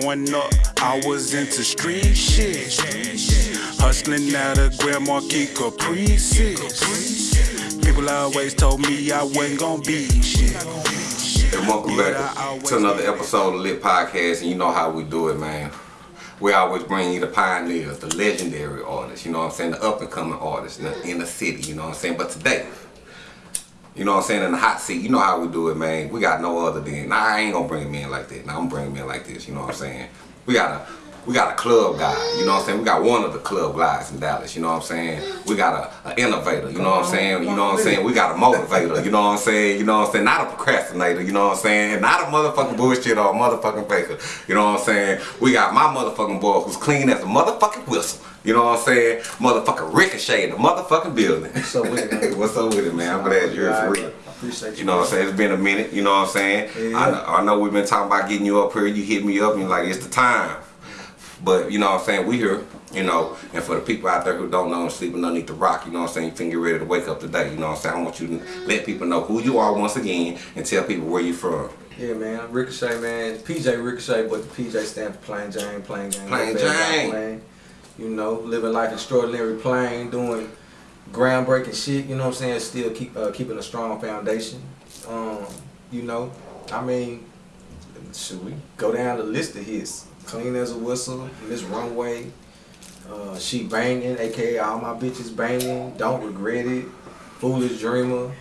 Growing up, I was into street shit. Hustling out of Grand Marquis Caprices. People always told me I wasn't gonna be shit. And welcome back to another episode of Lit Podcast, and you know how we do it, man. We always bring you the pioneers, the legendary artists, you know what I'm saying, the up and coming artists in the, in the city, you know what I'm saying. But today, you know what I'm saying, in the hot seat, you know how we do it, man. We got no other than, nah, I ain't gonna bring him in like that. Nah, I'm bringing him in like this, you know what I'm saying. We got a we got a club guy, you know what I'm saying? We got one of the club guys in Dallas, you know what I'm saying? We got a, a innovator, you know what I'm saying? You know what I'm saying? We got a motivator, you know what I'm saying? You know what I'm saying? Not a procrastinator, you know what I'm saying? Not a motherfucking bullshit or a motherfucking faker, you know what I'm saying? We got my motherfucking boy who's clean as a motherfucking whistle, you know what I'm saying? Motherfucking ricochet in the motherfucking building. What's up with it, man? What's up with it, man? I'm glad you're for real. Appreciate you. You know what I'm saying? It's been a minute, you know what I'm saying? Yeah. I, know, I know we've been talking about getting you up here. You hit me up and you're like, it's the time. But, you know what I'm saying? We here, you know, and for the people out there who don't know and sleeping underneath the rock, you know what I'm saying? You can get ready to wake up today, you know what I'm saying? I want you to let people know who you are once again and tell people where you're from. Yeah, man. Ricochet, man. PJ Ricochet, but the PJ stands for plain Jane, plain Jane. Plain Jane. plain. You know, living life extraordinary, plain, doing groundbreaking shit. You know what I'm saying? Still keep uh, keeping a strong foundation. Um, you know, I mean, should we go down the list of hits? Clean as a whistle, Miss Runway, uh, she banging, aka all my bitches banging. Don't regret it. Foolish dreamer.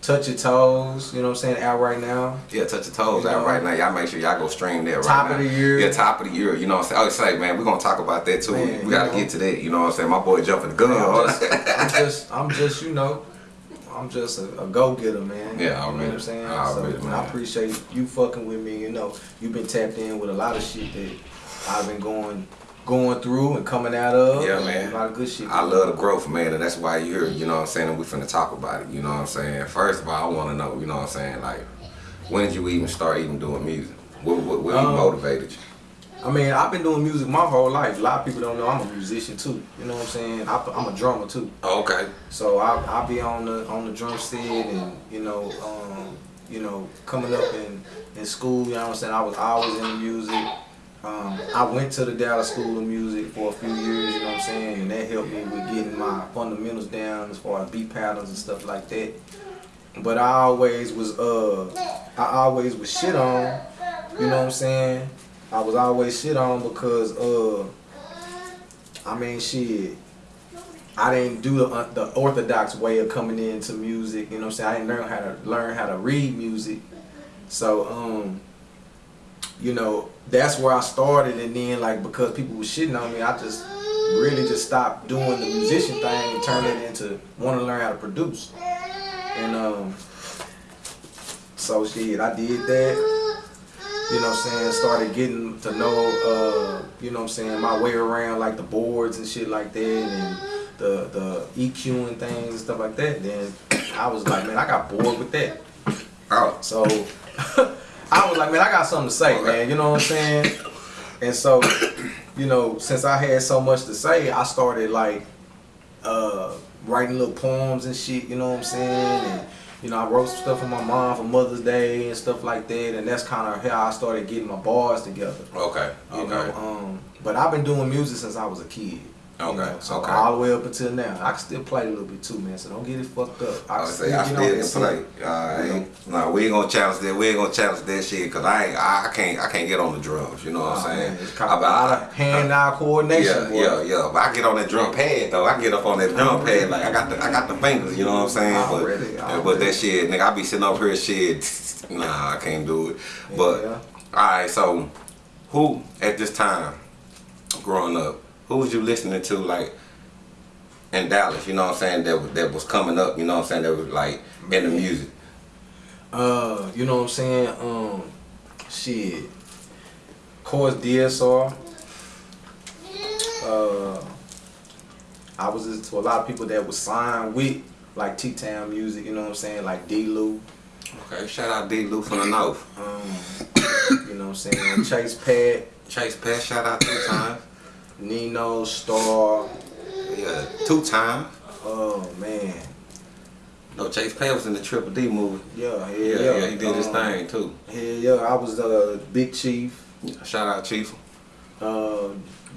Touch your toes, you know what I'm saying, out right now. Yeah, touch your toes You out know. right now. Y'all make sure y'all go stream that right Top now. Top of the year. Yeah, top of the year. You know what I'm saying? Oh, like, man, we're going to talk about that too. Man, we got to know. get to that. You know what I'm saying? My boy jumping the gun. I'm just, I'm just, I'm just, you know, I'm just a, a go getter, man. Yeah, you know what I'm saying. Already, so man. I appreciate you fucking with me. You know, you've been tapped in with a lot of shit that I've been going, going through and coming out of. Yeah, man. A lot of good shit. I love the growth, man, and that's why you're here, you know what I'm saying, and we finna talk about it, you know what I'm saying? First of all, I wanna know, you know what I'm saying, like, when did you even start even doing music? What, what, what Um, motivated you? I mean, I've been doing music my whole life. A lot of people don't know I'm a musician too. You know what I'm saying? I, I'm a drummer too. Oh, okay. So I I be on the on the drum set and you know um, you know coming up in in school. You know what I'm saying? I was always in the music. Um, I went to the Dallas School of Music for a few years. You know what I'm saying? And that helped me with getting my fundamentals down as far as beat patterns and stuff like that. But I always was uh I always was shit on. You know what I'm saying? I was always shit on because uh I mean shit. I didn't do the uh, the orthodox way of coming into music. You know what I'm saying? I didn't learn how to learn how to read music. So um, you know, that's where I started, and then like because people were shitting on me, I just really just stopped doing the musician thing and turned it into want to learn how to produce. And um, so shit, I did that. You know what I'm saying? Started getting to know, uh, you know what I'm saying, my way around like the boards and shit like that and the the EQ and things and stuff like that. Then I was like, man, I got bored with that. Oh, So I was like, man, I got something to say, man. You know what I'm saying? And so, you know, since I had so much to say, I started like uh, writing little poems and shit. You know what I'm saying? And you know, I wrote some stuff for my mom for Mother's Day and stuff like that. And that's kind of how I started getting my bars together. okay, You okay. know, um, but I've been doing music since I was a kid. You Okay, know, so okay. all the way up until now, I can still play a little bit too, man. So don't get it fucked up. I can would say I still can play. Uh, I ain't, no, we ain't gonna challenge that. We ain't gonna challenge that shit because I ain't. I, I can't. I can't get on the drums. You know what Oh, I'm saying? man, it's kind of a I- lot of hand-eye coordination, Yeah, boy. yeah, yeah. But I get on that drum pad though. I get up on that drum pad like I got the I got the fingers. You know what I'm saying? Already, but already. but that shit, nigga, I be sitting up here shit. Nah, I can't do it. But Yeah. all right, so who at this time growing up, who was you listening to like in Dallas? You know what I'm saying? That was- that was coming up. You know what I'm saying? That was like in the music. Uh, you know what I'm saying? Um, shit. Of course, DSR. Uh, I was listening to a lot of people that was signed with like T-Town music. You know what I'm saying? Like D-Lou. Okay, shout out D. Lou from the North. Um, you know what I'm saying? Chase Pat, Chase Pat, shout out two times. Nino, Star. Yeah, two times. Oh man. No, Chase Pat was in the Triple D movie. Yeah, yeah, Yeah, yeah. yeah, he did his Um, thing too. Yeah, yeah, I was uh, Big Chief. Shout out Chief. Uh,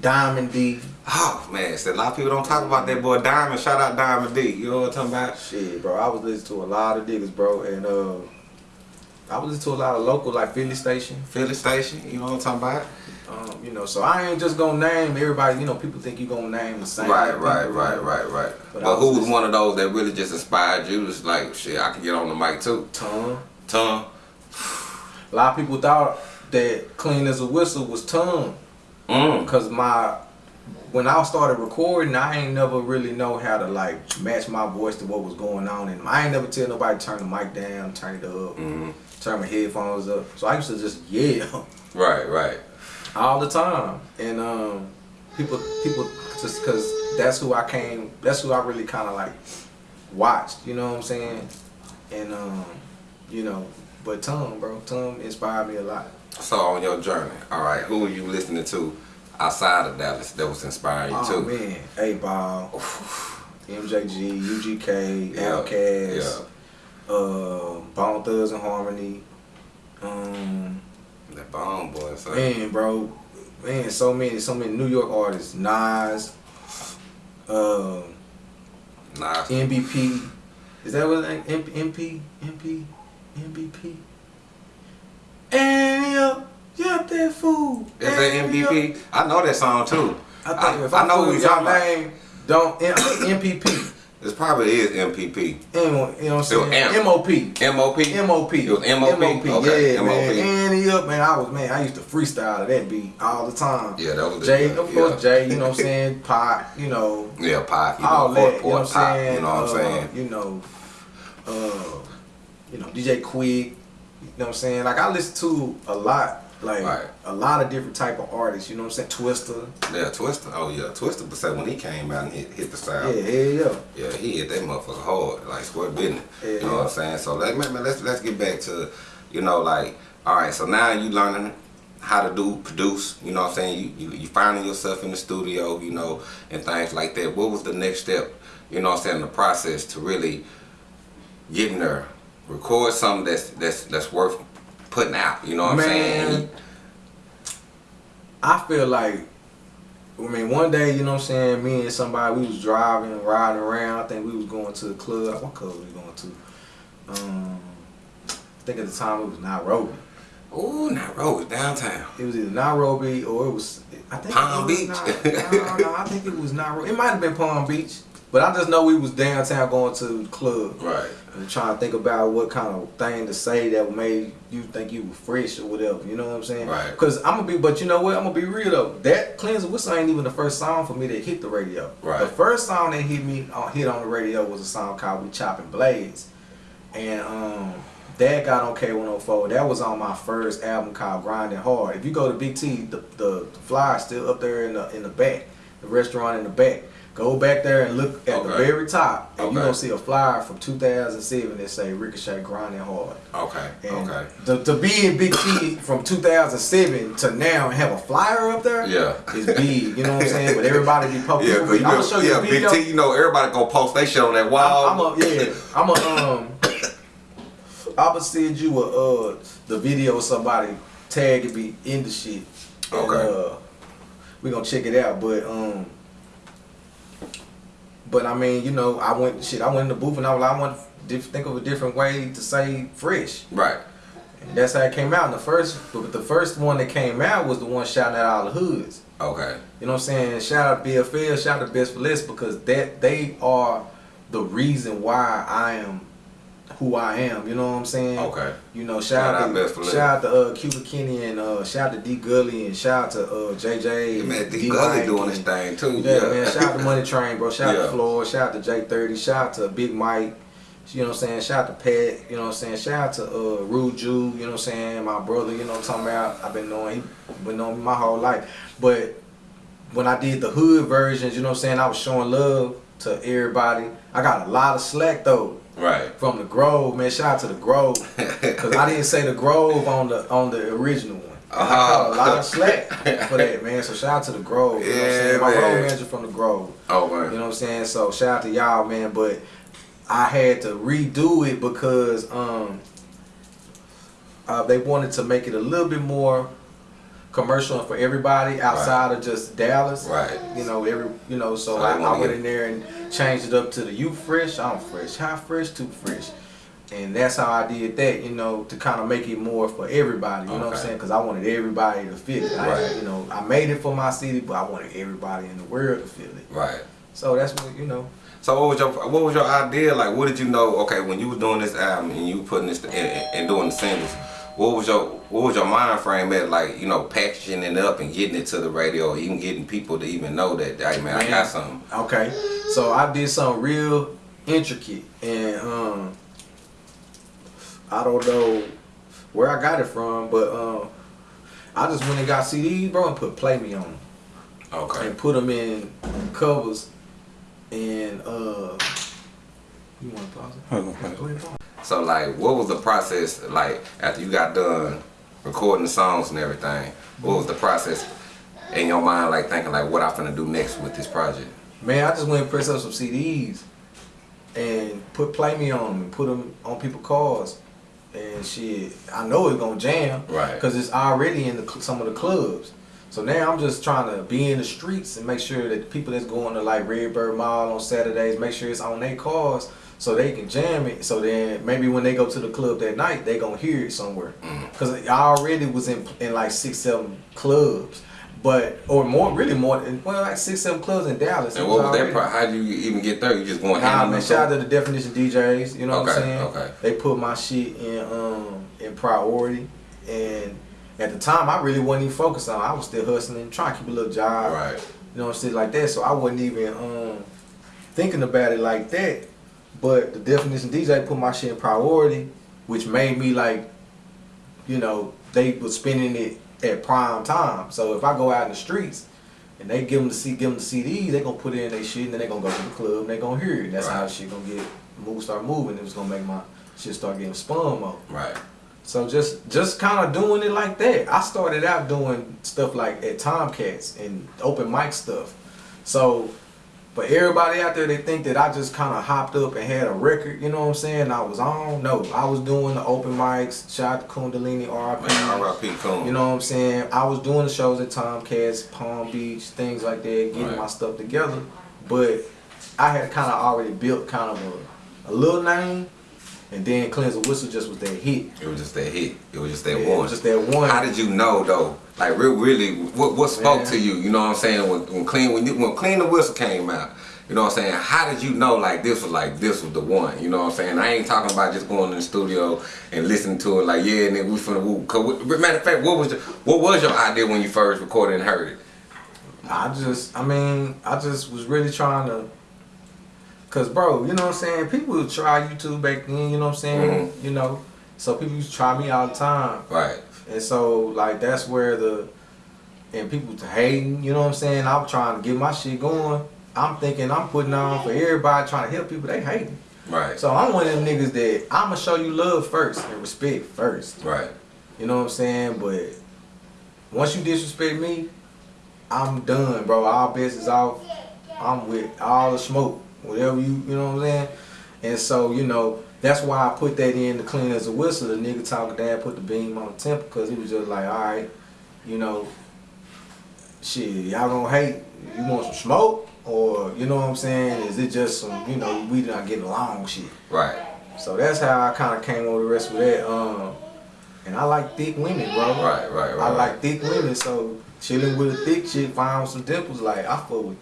Diamond D. Oh man, see, a lot of people don't talk about that boy Diamond. Shout out Diamond D. You know what I'm talking about? Shit, bro. I was listening to a lot of niggas, bro, and uh, I was listening to a lot of local like Philly Station. Philly Station. You know what I'm talking about? Um, you know, so I ain't just gonna name everybody. You know, people think you gonna name the same. Right, people, right, right, right, right. But But, who was one of those that really just inspired you? It's like, shit, I can get on the mic too. Tom. Tom. A lot of people thought that clean as a whistle was Tom. Mm. Cause my when I started recording, I ain't never really know how to like match my voice to what was going on, and I ain't never tell nobody to turn the mic down, turn it up, hmm turn my headphones up. So I used to just yell Right, right. all the time, and um, people people just cause that's who I came, that's who I really kind of like watched. You know what I'm saying? And um, you know, but Tom, bro, Tom inspired me a lot. So on your journey, all right, who are you listening to outside of Dallas that was inspiring you Oh too? man, 8Ball, MJG, UGK, Yeah, Outkast, uh, Bone Thugs and Harmony. Um, That bomb boy, so man, bro, man, so many, so many New York artists. Nas, um, nice. MVP. Is that what it is? MP, MP, MVP? And yeah, yeah, that fool. Is that MVP? I know that song too. I think I- if I I, know who you're talking y'all about. name, don't MPP. This probably is MPP. M, you know what I'm saying? M. MOP. MOP. MOP. It was MOP? Okay, yeah, MOP. man. And up, man. I was, man, I used to freestyle to that beat all the time. Yeah, that was the Jay, of course, Jay, you know what I'm saying? Pac, you know, Yeah, Pac. You all know, that, Fort you know what I'm saying? You know what I'm Uh, saying? You know, uh, you know, DJ Quik, you know what I'm saying? Like, I listen to a lot, like, Right. a lot of different type of artists, you know what I'm saying? Twista. Yeah, Twista. Oh yeah, Twista. But say when he came out and hit, hit the Yeah, sound. yeah, yeah. Yeah, he hit that motherfucker hard, like square business. Yeah. You know what I'm saying? So let man, let's let's get back to, you know, like, all right. So now you learning how to do produce. You know what I'm saying? You you you finding yourself in the studio, you know, and things like that. What was the next step? You know what I'm saying? The process to really getting there, record something that's that's that's worth putting out. You know what I'm saying? Man. I feel like, I mean, one day, you know what I'm saying, me and somebody, we was driving, riding around. I think we was going to the club. What club was we going to? Um, I think at the time it was Nairobi. Ooh, Nairobi downtown. It was either Nairobi or it was, I think Palm it was Beach. Nai- no, no, I think it was Nairobi. It might have been Palm Beach, but I just know we was downtown going to the club. Right. and trying to think about what kind of thing to say that made you think you were fresh or whatever. You know what I'm saying? Right. Because I'm gonna be, but you know what? I'm gonna be real though. That clean as a whistle ain't even the first song for me that hit the radio. Right. The first song that hit me on hit on the radio was a song called "We Chopping Blades," and um. That got on K104. That was on my first album called Grinding Hard. If you go to Big T, the, the, the still up there in the in the back, the restaurant in the back. Go back there and look at the very top, and Okay. you're gonna see a flyer from 2007 that say Ricochet Grinding Hard. Okay. And okay. to, to be in Big T from 2007 to now and have a flyer up there Yeah. is big. You know what I'm saying? But everybody be posting. Yeah, I'm you know, show you yeah, a Big. T, you know, everybody gonna post they shit on that wall. I'm a yeah. I'm a um. I'm gonna send you a uh the video of somebody tagging me in the shit. And, Okay. Uh, we gonna check it out, but um. But I mean, you know, I went shit. I went in the booth and I was like, I want to think of a different way to say fresh. right. And that's how it came out. And the first, but the first one that came out was the one shouting at all the hoods. Okay. You know what I'm saying? Shout out BFL, shout out to Best for Less because that they are the reason why I am who I am. You know what I'm saying? Okay. You know, Shout out out to shout out to uh, Cuba Kenny and uh, shout out to D Gully and shout out to uh, JJ. Man, and D Gully Mike doing his thing too. yeah, Yeah, man. Shout out to Money Train, bro. Shout out Yeah. to Floyd. Shout out to J30. Shout out to Big Mike. You know what I'm saying? Shout out to Pat. You know what I'm saying? Shout out to uh, Rude Jew. You know what I'm saying? My brother. You know what I'm talking about? I've been knowing he been knowing me my whole life. But when I did the hood versions, you know what I'm saying? I was showing love to everybody. I got a lot of slack though Right. from the Grove, man. Shout out to the Grove, cause I didn't say the Grove on the on the original one. And I caught a lot of slack for that, man. So shout out to the Grove. You know what I'm Yeah, saying? My man. road manager from the Grove. Oh You know what I'm saying? So shout out to y'all, man. But I had to redo it because um uh, they wanted to make it a little bit more commercial for everybody outside of just Dallas. Right. You know, every you know, so So I, I went in there and changed it up to the you fresh, I'm fresh, how fresh, too fresh. And that's how I did that, you know, to kind of make it more for everybody. You know what I'm saying? Because I wanted everybody to feel it. I, Right. You know, I made it for my city, but I wanted everybody in the world to feel it. Right. So that's what you know. So what was your what was your idea? Like, what did you know? Okay, when you was doing this album and you putting this and, and doing the singles, what was your what was your mind frame at? Like, you know, packaging it up and getting it to the radio, even getting people to even know that, hey man, I got something. Okay, so I did something real intricate, and um, I don't know where I got it from, but um, I just went and got CDs, bro, and put "Play Me" on them, Okay. and put them in covers, and uh, you want to pause it? Go ahead, pause. So like, what was the process like after you got done recording the songs and everything? What was the process in your mind, like thinking like, what I finna do next with this project? Man, I just went and pressed up some CDs and put "Play Me" on them and put them on people's cars. And shit, I know it's gonna jam, Right. Because it's already in the, some of the clubs. So now I'm just trying to be in the streets and make sure that people that's going to like Redbird Mall on Saturdays, make sure it's on their cars so they can jam it. So then maybe when they go to the club that night, they gonna hear it somewhere. Mm-hmm. Because I already was in in like six, seven clubs. But or more, really more, than- well, like six, seven clubs in Dallas. And what was that? Pro- how do you even get there? You just going Nah, man, shout out to the Definition DJs. You know what I'm saying? okay. They put my shit in um in priority, and at the time I really wasn't even focused on. it. I was still hustling, trying to keep a little job. Right. You know, shit like that. So I wasn't even um thinking about it like that. But the Definition DJ put my shit in priority, which made me like, you know, they was spending it at prime time. So if I go out in the streets and they give them the C, give them the CDs, they gonna put in their shit, and then they gonna go to the club and they gonna hear it. That's how Right. shit gonna get move, start moving. It was gonna make my shit start getting spun more. Right. So just just kind of doing it like that. I started out doing stuff like at Tomcats and open mic stuff. So, but everybody out there they think that I just kind of hopped up and had a record. You know what I'm saying? I was on. No, I was doing the open mics. Shout out to Kundalini RIP. R.I.P. Coon. You know what I'm saying? I was doing the shows at Tomcats, Palm Beach, things like that, getting Right. my stuff together. But I had kind of already built kind of a, a little name, and then Cleanse the Whistle just was that hit. It was just that hit. It was just that Yeah, it one. was just that one. How did you know though? Like real, really, what what spoke Man. to you? You know what I'm saying? When, when clean when you, when clean the whistle came out, you know what I'm saying? How did you know like this was like this was the one? You know what I'm saying? I ain't talking about just going in the studio and listening to it like yeah, and then we finna woo. Cause we- matter of fact, what was the, what was your idea when you first recorded and heard it? I just, I mean, I just was really trying to, cause bro, you know what I'm saying? People would try YouTube back then, you know what I'm saying? Mhm. You know, so people used to try me all the time, Right. And so like that's where the, and people hating, you know what I'm saying? I'm trying to get my shit going. I'm thinking I'm putting on for everybody, trying to help people. They hating. Right. So I'm one of them niggas that I'ma show you love first and respect first. Right. You know what I'm saying? But once you disrespect me, I'm done, bro. All bets is off. I'm with all the smoke, whatever you, you know what I'm saying? And so, you know, that's why I put that in the clean as a whistle. The nigga talking dad put the beam on the temple because he was just like, all right, you know, shit, y'all gonna hate. You want some smoke? Or, you know what I'm saying? Is it just some, you know, we not getting along shit? Right. So that's how I kind of came over the rest of that. Um, and I like thick women, bro. Right. Right. Right. I like thick women, so chilling with a thick chick, find some dimples, like I fuck with.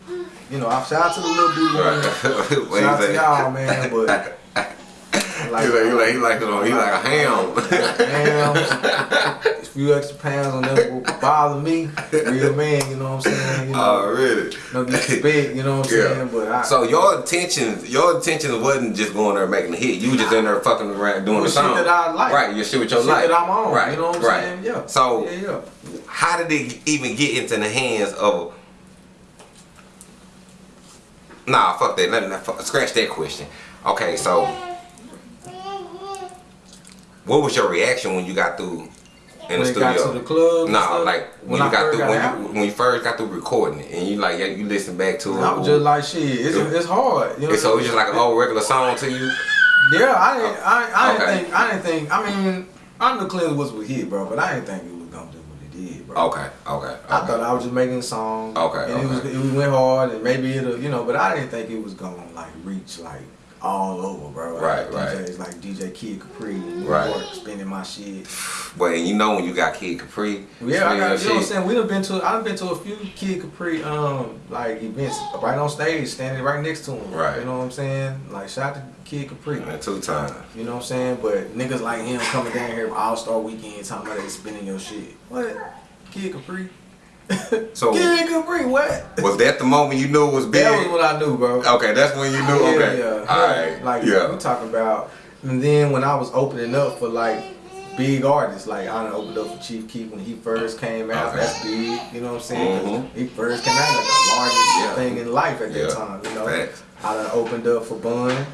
You know, I shout out to the little dude. Right. Shout out to y'all, man. But He like, he like, he like it on, he like a ham. a few extra pounds on that will bother me. Real man, you know what I'm saying? You know, Already. no disrespect, you know what I'm Yeah. saying? But I, So your intentions, your intentions wasn't just going there making a hit. You just in there fucking around doing the shit song. that I like. Right, your shit with your shit life. that I'm on, Right, you know what I'm right. saying? Yeah. So yeah, yeah. how did it even get into the hands of? Nah, fuck that. Let, fuck- scratch that question. Okay, so what was your reaction when you got through in When the it got studio? to the club stuff? like when, When you got first through got when you, when you first got through recording it and you like yeah, you listen back to it. I was just like, shit, it's, it's hard. You know so it's just like an old regular song to you. Yeah, I didn't. Oh, I, I Okay. didn't think. I didn't think. I mean, Cleanse was with hit, bro, but I didn't think it was gonna do what it did, bro. Okay, okay. okay. I thought I was just making a song. Okay, And it was it went hard and maybe it'll you know, but I didn't think it was gonna like reach like all over, bro. Right, like, right. DJs like DJ Kid Capri New Right. York spinning my shit. But you know when you got Kid Capri, Yeah, I got you know what I'm saying. We done been to I done been to a few Kid Capri um like events right on stage, standing right next to him. Right. You know what I'm saying? Like shout out to Kid Capri. Man, two times. You know what I'm saying? But niggas like him coming down here All Star Weekend talking about they spinning your shit. What? Kid Capri? So Kid Capri, what? was that the moment you knew it was big? That was what I knew, bro. okay, that's when you knew. Yeah, okay, yeah. all right, Like yeah. we talking about, and then when I was opening up for like big artists, like I opened up for Chief Keef when he first came out. Okay. That's big, you know what I'm saying? 'Cause Mhm. He first came out like the largest Yeah. thing in life at that Yeah. time, you know. Facts. I done opened up for Bun.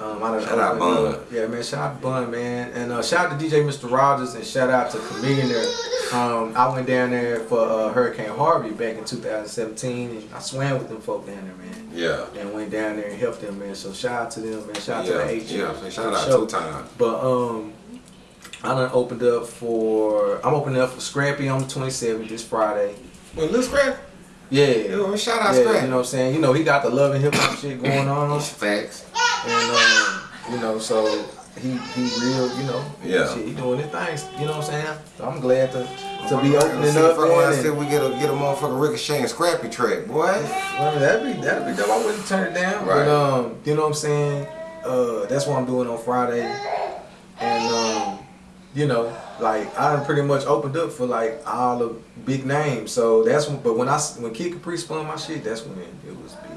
Um, I done Shout out Bun. Yeah, man, shout out to Bun, man. And uh, shout out to DJ Mr. Rogers and shout out to Chamillionaire. Um, I went down there for uh, Hurricane Harvey back in 2017 and I swam with them folk down there, man Yeah, and went down there and helped them, man. So shout out to them, man. Shout out yeah, to the H. yeah. for Shout out show. two times. But um, I done opened up for. I'm opening up for Scrappy on the 27th this Friday. Well, Lil Scrap, Yeah. shout out yeah, Scrap. you know what I'm saying? You know, he got the love and hip hop shit going on. Facts. And, um, you know, so he he real, you know. Yeah. Shit, he doing his things, you know what I'm saying? So I'm glad to, to be Let's opening up, if I- I said we get a get a motherfucking Ricochet and Scrappy track, boy. Well, that'd be that'd be dope. I wouldn't turn it down. Right. But um, you know what I'm saying? Uh, that's what I'm doing on Friday. And um, you know, like I pretty much opened up for like all the big names. So that's when, but when I when Kid Capri spun my shit, that's when it was big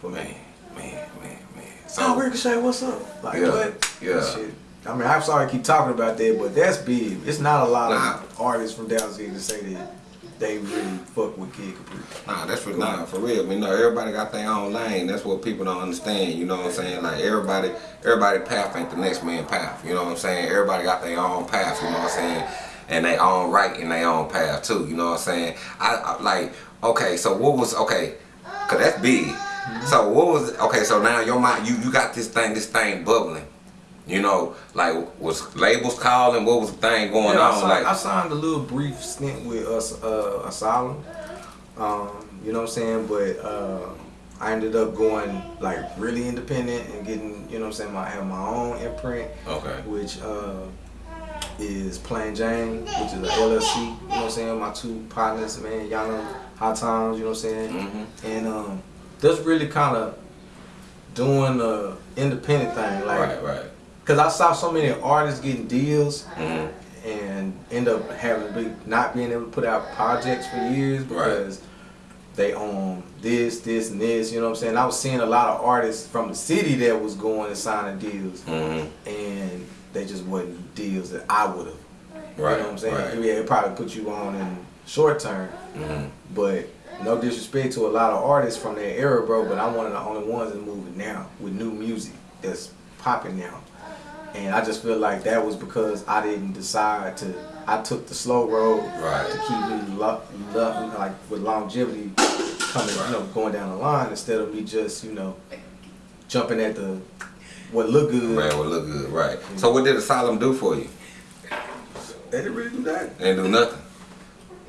for Man, me. man, man, man. Oh, Ricochet, what's up? Like Yeah, what? yeah. Shit. I mean, I'm sorry I keep talking about that, but that's big. It's not a lot Nah. of artists from down here to say that they really fuck with Kid Capri. Nah, that's for nah, for real. You know, everybody got their own lane. That's what people don't understand. You know what I'm saying? Like everybody, everybody path ain't the next man path. You know what I'm saying? Everybody got their own path. You know what I'm saying? And they own right in their own path too. You know what I'm saying? I, I like okay. So what was okay? Cause that's big. So what was okay? So now your mind, you you got this thing, this thing bubbling. You know, like was labels calling? What was the thing going Yeah, I on? signed, like I signed a little brief stint with us, uh, Asylum. Um, you know what I'm saying? But uh, I ended up going like really independent and getting, you know what I'm saying? I have my own imprint, okay, which uh, is Plain Jane, which is a LLC. You know what I'm saying? My two partners, man, y'all know High Times. You know what I'm saying? Mhm. And um, that's really kind of doing the independent thing, like. right, right. Cause I saw so many artists getting deals Mhm. and end up having not being able to put out projects for years because they own this, this, and this. You know what I'm saying? I was seeing a lot of artists from the city that was going and signing deals, Mhm. and they just wasn't deals that I would have. Right, You know what I'm saying? right. Yeah, it probably put you on in short term, Mhm. but no disrespect to a lot of artists from that era, bro. But I'm one of the only ones that's moving now with new music that's popping now. And I just feel like that was because I didn't decide to. I took the slow road Right. to keep me lo- lo- like with longevity coming, you know, going down the line instead of me just, you know, jumping at the what look good. Man what look good, right? So what did Asylum do for you? They didn't really do that. They didn't do nothing.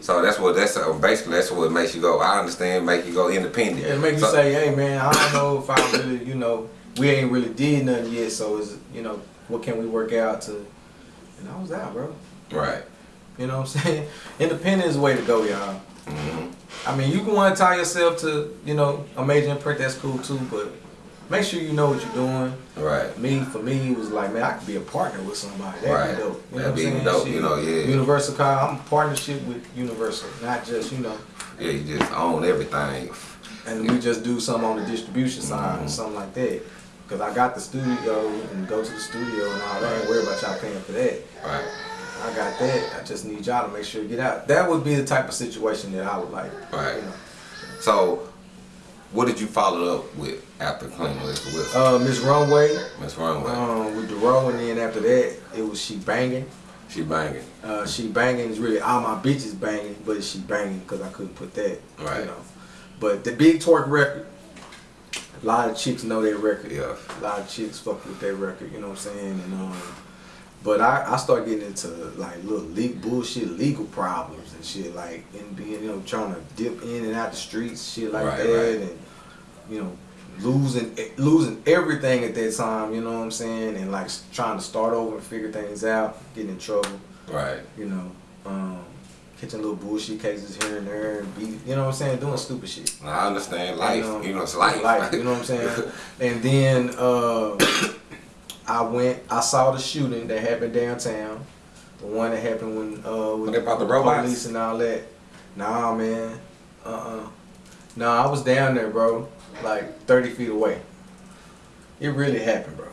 So that's what that's uh, basically that's what makes you go. I understand, make you go independent. Yeah, it make you say, hey man, I don't know if I really, you know, we ain't really did nothing yet. So it's you know, what can we work out to? And I was out, bro. right. You know what I'm saying? Independent is the way to go, y'all. hmm I mean, you can want to tie yourself to, you know, a major imprint. That's cool too, but make sure you know what you're doing. Right. Me, for me, it was like, man, I could be a partner with somebody. That'd Right. be dope. You That'd know be saying? dope, Shit. you know, yeah. Universal car. I'm a partnership with Universal, not just you know. Yeah, you just own everything. and we just do something on the distribution side Mhm. or something like that. Cause I got the studio and go to the studio and all that. I ain't worried about y'all paying for that. Right. I got that. I just need y'all to make sure you get out. That would be the type of situation that I would like. Right. You know. So, what did you follow up with after Clean with with Uh, Miss Runway, Miss Runway? um, with the row, and then after that, it was she banging. she banging. Uh, she banging is really all my bitches banging, but she banging because I couldn't put that. Right. You know. But the Big Torque record, a lot of chicks know their record. Yeah. A lot of chicks fuck with their record. You know what I'm saying? And um, but I I start getting into like little leak bullshit, legal problems and shit, like and being you know trying to dip in and out the streets, shit like Right, that, right. and you know losing losing everything at that time. You know what I'm saying? And like trying to start over and figure things out, getting in trouble. Right. You know, um, catching little bullshit cases here and there, and be you know what I'm saying, doing stupid shit. I understand life. And, um, you know, it's life. you know what I'm saying? and then uh, I went, I saw the shooting that happened downtown. The one that happened when uh, When they brought the robots? police and all that. Nah, man. Uh uh Nah, I was down there, bro. Like 30 feet away. It really happened, bro.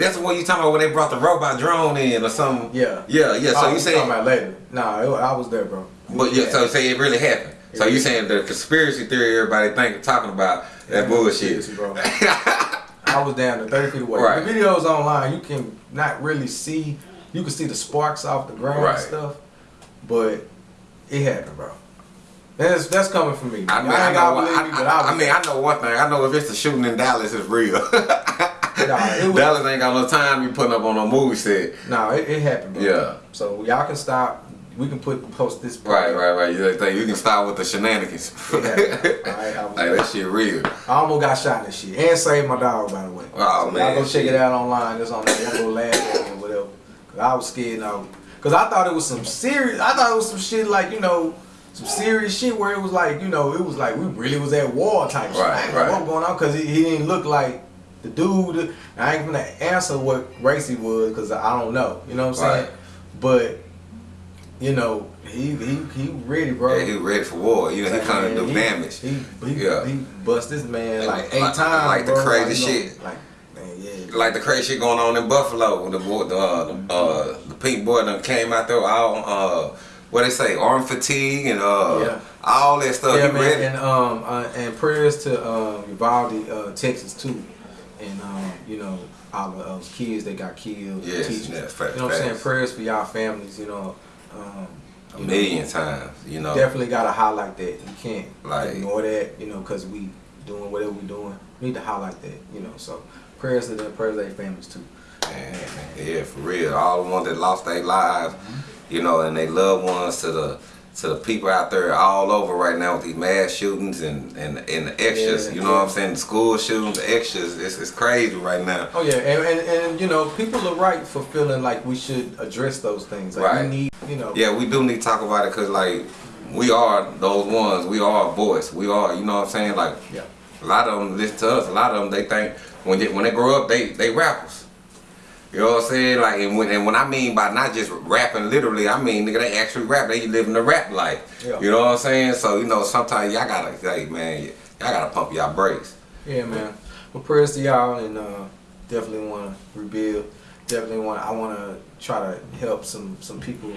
That's the one you talking about when they brought the robot drone in or something. Yeah. Yeah, yeah. So Oh, you saying, talking about later? Nah, it, I was there, bro. but yeah, so say it really happened. It So you saying the conspiracy theory everybody think talking about that bullshit? Bro. I was down to 30 feet away. Right. The videos online, you can not really see, you can see the sparks off the ground Right. and stuff, but it happened, bro. That's that's coming from me. I mean, I I, know. gotta one- I, me, I, I, I mean, I know one thing. I know if it's a shooting in Dallas, it's real. Nah, it was- Dallas ain't got no time to be putting up on no movie set. No, it, it happened, bro. Yeah. So y'all can stop. We can put post this. Right, right, right. You think you can start with the shenanigans. It happened. Alright, I was- like that shit real. I almost got shot in this shit and saved my dog, by the way. Oh, so man, Y'all go check it out online. It's on there. Y'all go laugh at it or whatever. Cause I was scared now. Cause I thought it was some serious. I thought it was some shit like you know. Some serious shit where it was like, you know, it was like we really was at war type shit. Right, right. what going on because he, he didn't look like the dude. I ain't gonna answer what race he was because I don't know. You know what I'm saying? But you know, he he he ready, bro. Yeah, he ready for war. You know, he Like, come to do damage. He, he, Yeah. he bust this man Like- like eight like- times. like the bro. crazy you know, shit. Like, man, yeah. like the crazy shit going on in Buffalo when the boy, the, uh, the, uh, the pink boy done came out there all uh, what they say, arm fatigue and uh, Yeah. all that stuff. yeah, you man, ready? and um, uh, and prayers to um, Uvalde, uh, Texas too, and um, you know, all the uh, kids that got killed, Yes, teachers. yeah, fact- you know what I'm saying? Prayers for y'all families, you know. Um, a you know, million times, you know. Definitely gotta highlight that. You can't Like- ignore that, you know, because we doing whatever we doing. We need to highlight that, you know. So prayers to them, prayers to their families too. Man, yeah, for real. All the ones that lost their lives, you know, and they loved ones to the to the people out there all over right now with these mass shootings and and, and the extras. Yeah, you know what I'm saying? The school shootings, the extras. It's, it's crazy right now. Oh yeah, and, and and you know, people are right for feeling like we should address those things. Like Right. we need, you know. Yeah, we do need to talk about it because like we are those ones. We are a voice. We are. You know what I'm saying? Like Yeah. a lot of them listen to us. A lot of them they think when they, when they grow up they they rappers. You know what I'm saying? Like, and when, and when I mean by not just rapping literally, I mean nigga they actually rap. They living the rap life. Yeah. You know what I'm saying? So you know sometimes y'all gotta say, man, y'all gotta pump y'all brakes. Yeah, man. Well, prayers to y'all, and uh, definitely want to rebuild. Definitely want. I want to try to help some some people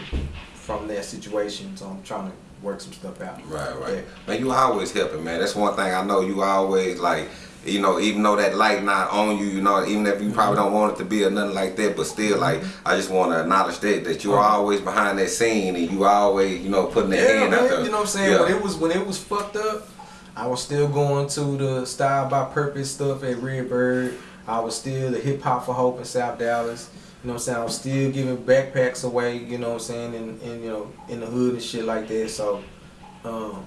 from their situation. So I'm trying to work some stuff out. Right, right. Yeah. Man, you always helping, man. That's one thing I know. You always like, you know, even though that light not on you, you know, even if you probably don't want it to be or nothing like that, but still, like, I just want to acknowledge that that you're always behind that scene and you always, you know, putting that Yeah, hand out man. there. You know what I'm saying? Yeah. When it was when it was fucked up, I was still going to the Style by Purpose stuff at Redbird. I was still the Hip Hop for Hope in South Dallas. You know what I'm saying? I was still giving backpacks away. You know what I'm saying? And, and you know in the hood and shit like that. So, um,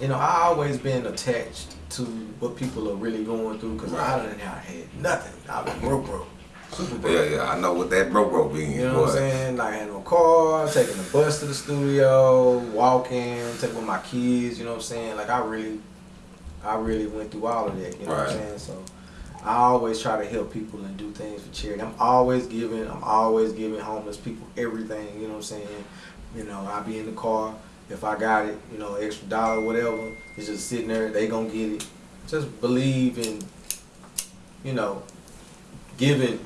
you know, I always been attached to what people are really going through because I done had nothing. I was broke, broke, super broke. yeah, yeah, I know what that broke, bro being, You know boy. what I'm saying? Like I had no car, taking the bus to the studio, walking, taking with my kids, you know what I'm saying? Like I really I really went through all of that, you know what I'm saying? So I always try to help people and do things for charity. I'm always giving, I'm always giving homeless people everything, you know what I'm saying? You know, I be in the car, if I got it, you know, extra dollar, whatever, it's just sitting there, they gonna get it. Just believe in, you know, giving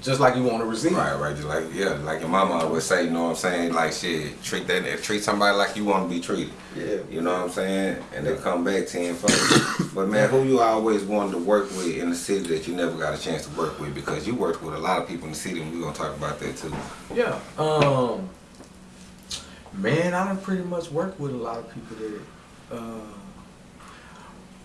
just like you want to receive. Right, right, just like yeah, like your mama would say, you know what I'm saying? Like shit, treat that treat somebody like you want to be treated. Yeah. You know what I'm saying? And they come back tenfold. but man, who you always wanted to work with in the city that you never got a chance to work with because you worked with a lot of people in the city, and we're gonna talk about that too. Yeah. Um. Man, I done pretty much worked with a lot of people that. Uh,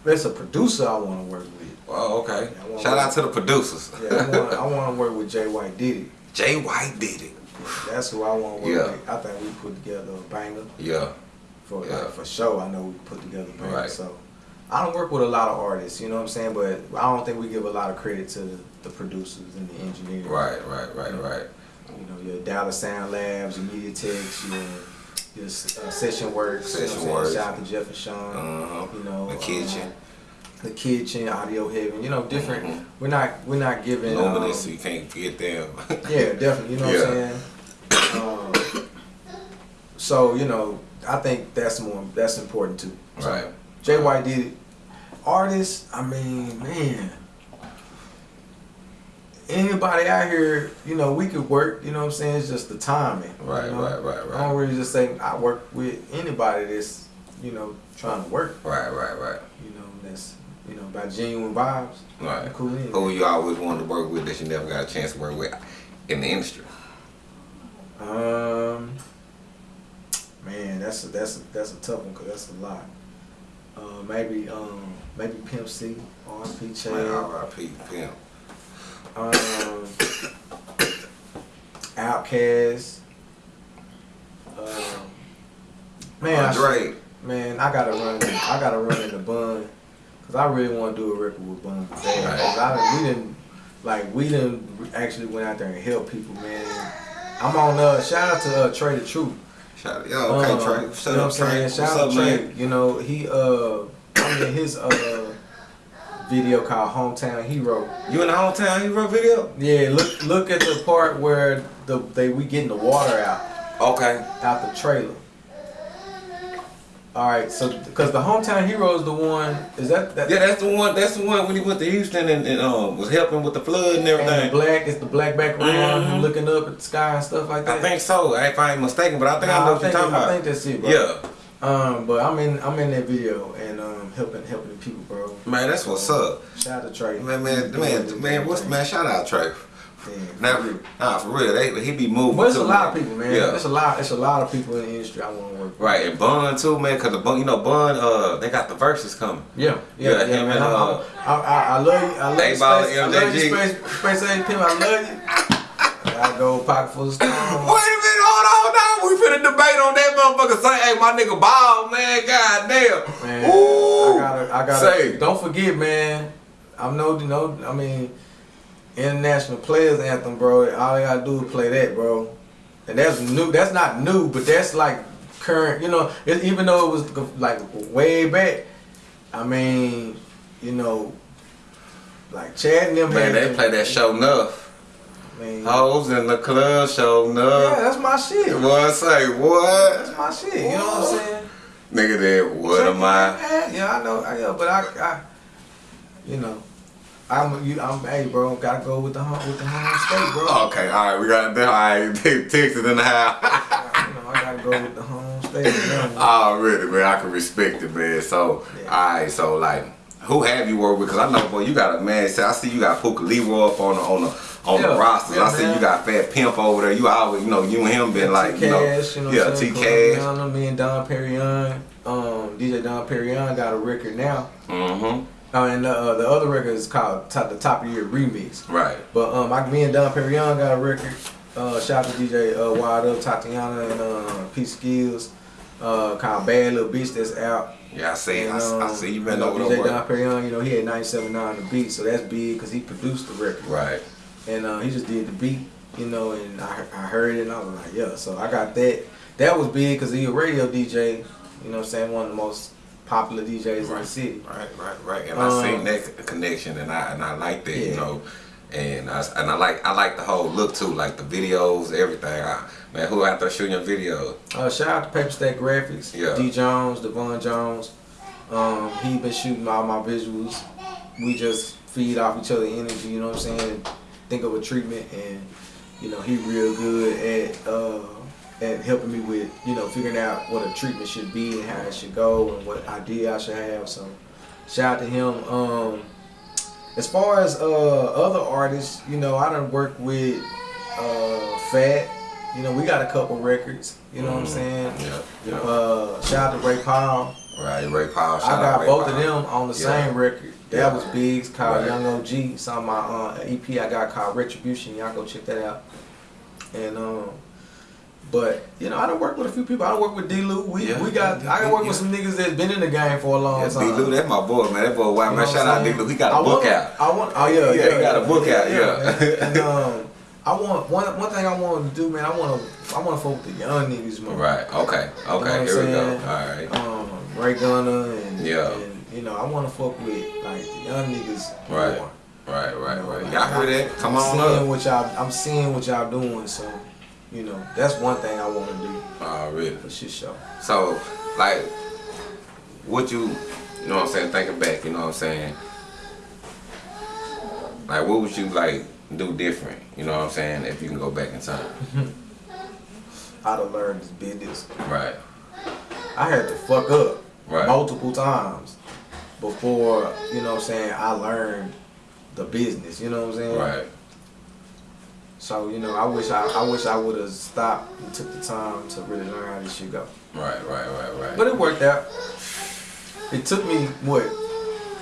there's a producer I want to work with. Well, okay. Shout out to the producers. Yeah, I want, to work with Jay White Diddy. J. White Did It. That's who I want to work Yeah. with. I think we put together a banger Yeah. for Yeah. like, for sure. I know we put together a banger. Right. So I don't work with a lot of artists, you know what I'm saying? But I don't think we give a lot of credit to the, the producers and the engineers. Right, right, right, right. You know, your Dallas Sound Labs, your Media Techs, your uh, Session you know Session I'm Works. saying? Shout out to Jeff and Sean. Uh-huh. You know, The um, kitchen. the kitchen, audio heaven. You know, different. Mhm. We're not we're not giving. um, Luminous, so you can't forget them. yeah, definitely. You know what I'm saying. Um, so you know, I think that's more that's important too. So, Right. J. White Did It. Artists, I mean, man. Anybody out here, you know, we could work. You know what I'm saying? It's just the timing. you Right, know? right, right, I right. don't really just say I work with anybody that's, you know, trying to work. Right, right, right. You know, that's you know, by genuine vibes. Right. Cool. in. Who you always wanted to work with that you never got a chance to work with in the industry? Um, man, that's a, that's a, that's a tough one because that's a lot. Uh, maybe um, maybe Pimp C, R.P. Man, Chad. R.I.P. Pimp. Um, Outkast. Um, man, I should- Andre. man, I gotta run. I gotta run in the bun, cause I really want to do a record with Bun. Cause. I we didn't like we didn't actually went out there and help people, man. I'm on. Uh, shout out to uh, Trae tha Truth. Shout out. Yo, okay, Um, Trae. you What's know up, what I'm saying? Trae? Shout What's out up, to Trey. man? You know, he uh I mean his uh video called Hometown Hero. You in the hometown hero video? Yeah, look look at the part where the they we getting the water out Okay. out the trailer. All right, so because the Hometown Hero is the one is that that Yeah, that's the one. That's the one when he went to Houston and, and um was helping with the flood and and the everything. black is the black background Mhm. looking up at the sky and stuff like that. I think so. If I ain't mistaken, but I think I Nah, know what think, you're talking I about. think that's it, bro. Yeah, Um, but I'm in I'm in that video and um helping helping the people, bro. man, that's what's up. Shout out to Trae. Man, man, man, man, what's man? Shout out Trae. Now, nah, for real, they, he be moving. But it's a too, lot of people, man. Yeah. It's a lot. It's a lot of people in the industry I want to work with. Right, and Bun too, man, cause the Bun, you know, Bun, uh, they got the verses coming. Yeah, yeah, Yeah, yeah, him man. and, I, uh, I, I, I love you. I love you, Space. I love you. Space, Space A Pimp. I love you. I go pocket full of stones. Wait a minute, hold on now. We finna debate on that motherfucker. Say, hey, my nigga Ball, man, goddamn. Man, Ooh. I gotta, I gotta. Say. Don't forget, man. I'm no, no. I mean, international players anthem, bro. All I gotta do is play that, bro. And that's new. That's not new, but that's like current. You know, it, even though it was like way back. I mean, you know, like Chad and them. Man, they play that show enough. Man, Hoes in the club show yeah, that's my shit. What say what? That's my shit. You know what I'm saying? Nigga, that what am I? Yeah, I know. I know, but I, I, you know, I'm, you, I'm, hey, bro, gotta go with the home, with the home state, bro. Oh, okay, all right, we got that. All right, take Texas in the house. you know, I gotta go with the home state. Know? Oh, Already, man, I can respect it, man. So, Yeah. all right, so like, who have you worked with? Cause I know, boy, you got a man. See, I see you got Puka Leroy up on the on the on Yeah, the rosters. yeah, I see man. you got Fat Pimp over there. You always, you know, you and him been like, you know, you know, yeah, T? Cash. Columbiana, Me and Don Perignon, um, DJ Don Perignon got a record now. Mm-hmm. Uh, and uh, the other record is called top, the Top of Year Remix. Right. But um, I, me and Don Perignon got a record. Uh, shout out to DJ uh, Wild Up, Tatiana, and uh, P Skills. Uh, called Bad Little Bitch that's out. Yeah, I see. And, I, I um, see you been over DJ there. Don work. Perignon, you know, he had 97.9 the beat, so that's big because he produced the record. Right. And uh, he just did the beat, you know, and I, I heard it and I was like, yeah. So I got that. That was big because he a radio DJ, you know what I'm saying, one of the most popular DJs in the city. Right, right, right. And Um, I seen that connection, and I and I like that, you know. And I and I like I like the whole look too, like the videos, everything. I, man, who out there shooting your video? Uh, shout out to Paper Stack Graphics, Yeah. D Jones, Devon Jones. Um, he been shooting all my visuals. We just feed off each other energy, you know what I'm saying? Think of a treatment and you know, he real good at uh at helping me with, you know, figuring out what a treatment should be and how it should go and what idea I should have. So shout out to him. Um as far as uh other artists, you know, I done worked with uh Fat. You know, we got a couple records, you know what I'm Mhm. saying? Yeah, yeah. Uh, shout out to Ray Powell. right, Ray Powell. I shout out got Ray both Powell. of them on the Yeah. same record. That was big. It's called Right. Young OG. It's on my uh, EP I got called Retribution. Y'all go check that out. And um, But you know, I don't work with a few people. I don't work with D. Lou. We Yeah, we got. yeah, I can work yeah. with some niggas that's been in the game for a long Yeah, D. time. Lou, that's my boy, man. That boy, wow, man. Shout out D. saying? Lou. He got a I book want, out. I want. Oh yeah, Yeah, he got a book out, yeah. and, and, um, I want one one thing I want to do, man. I want to I want to with the young niggas, man. Right. Okay. You know Okay. Here we go. All right. Um, Ray Gunner and Yeah. and know I want to fuck with like the young niggas. Right. more. Right. Right. You know, Right. like, Y'all hear that? Come I'm on seeing up. what y'all. I'm seeing what y'all doing. So, you know, that's one thing I want to do Oh, really? for shit show. So, like, what you, you know what I'm saying, thinking back, you know what I'm saying? Like, what would you, like, do different, you know what I'm saying, if you can go back in time? How to learn this business. Right, I had to fuck up Right. multiple times before you know what I'm saying. I learned the business. You know what I'm saying. right, So you know, I wish I, I wish I would have stopped and took the time to really learn how this shit go. right, right, right, right. But it worked out. It took me what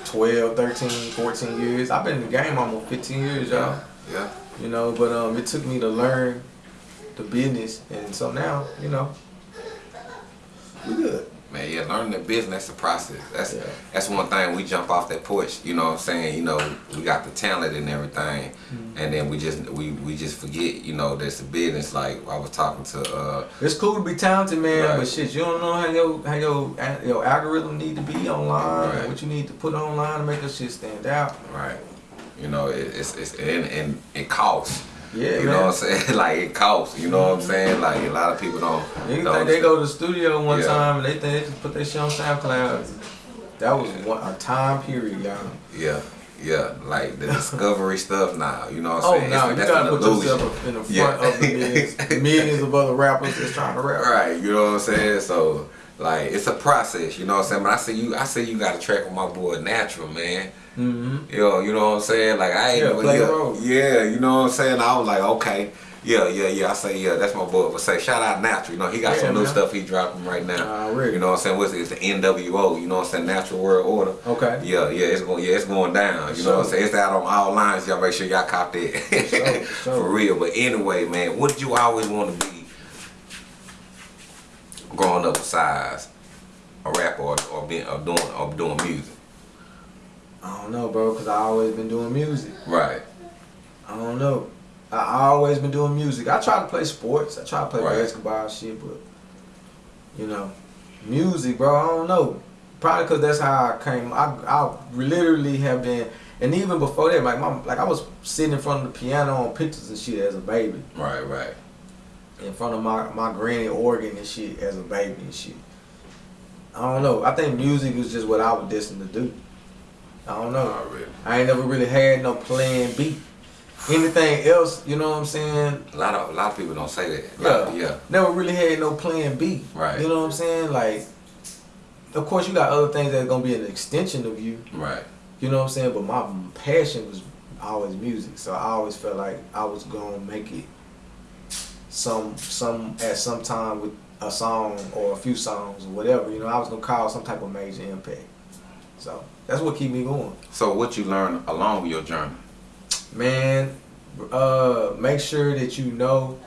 12, 13, 14 years. I've been in the game almost 15 years, y'all. yeah, yeah, You know, but um, it took me to learn the business, and so now, you know, we good. Man, yeah, learning the business, that's a process. That's, Yeah. that's one thing, we jump off that porch, you know what I'm saying, you know, we got the talent and everything, Mm-hmm. and then we just, we, we just forget, you know, that's the business, like, I was talking to, uh, It's cool to be talented, man, Right. but shit, you don't know how your how your your algorithm need to be online, Right. what you need to put online to make your shit stand out. Right. You know, it, it's it's and, and it costs. Yeah, you man. know what I'm saying? like it costs. You know what I'm mm-hmm. saying? Like a lot of people don't. Niggas don't think they go to the studio one Yeah. time and they think they just put their shit on SoundCloud. That was one, a time period, y'all. Yeah, yeah. Like the discovery stuff now. You know what I'm Oh saying? no, It's- you gotta put illusion. yourself in the front Yeah. of the millions, millions of other rappers that's trying to rap. Right. You know what I'm saying? So. Like it's a process, you know what I'm saying. But I see you, I see you got a track with my boy Natural, man. Mm-hmm. Yo, you know what I'm saying? Like I ain't Yeah, play yeah, role. yeah, you know what I'm saying? I was like, okay, yeah, yeah, yeah. I say, yeah, that's my boy. But say, shout out Natural. You know, he got Yeah, some new stuff he dropping right now. Already. You know what I'm saying? What's it? It's the NWO. You know what I'm saying? Natural World Order. Okay. Yeah, yeah, it's going, yeah, it's going down. You know what I'm saying? It's out on all lines. Y'all make sure y'all cop that. Sure, sure. For real. But anyway, man, what did you always want to be growing up besides a rapper or, or being or doing or doing music? I don't know, bro, cause I always been doing music. Right. I don't know. I, I always been doing music. I try to play sports. I try to play Right. basketball and shit, but you know, music, bro. I don't know. Probably cause that's how I came. I I literally have been, and even before that, like my like I was sitting in front of the piano on pictures and shit as a baby, Right, right. in front of my my granny organ and shit as a baby and shit. I don't know. I think music was just what I was destined to do. I don't know. Already. I ain't never really had no plan B. Anything else, you know what I'm saying? A lot of a lot of people don't say that. Yeah. yeah. Never really had no plan B. Right. You know what I'm saying? Like, of course, you got other things that's gonna be an extension of you. Right. You know what I'm saying? But my passion was always music, so I always felt like I was gonna make it some some at some time with a song or a few songs or whatever. You know, I was gonna cause some type of major impact. So that's what keep me going. So what you learn along your journey? man uh make sure that you know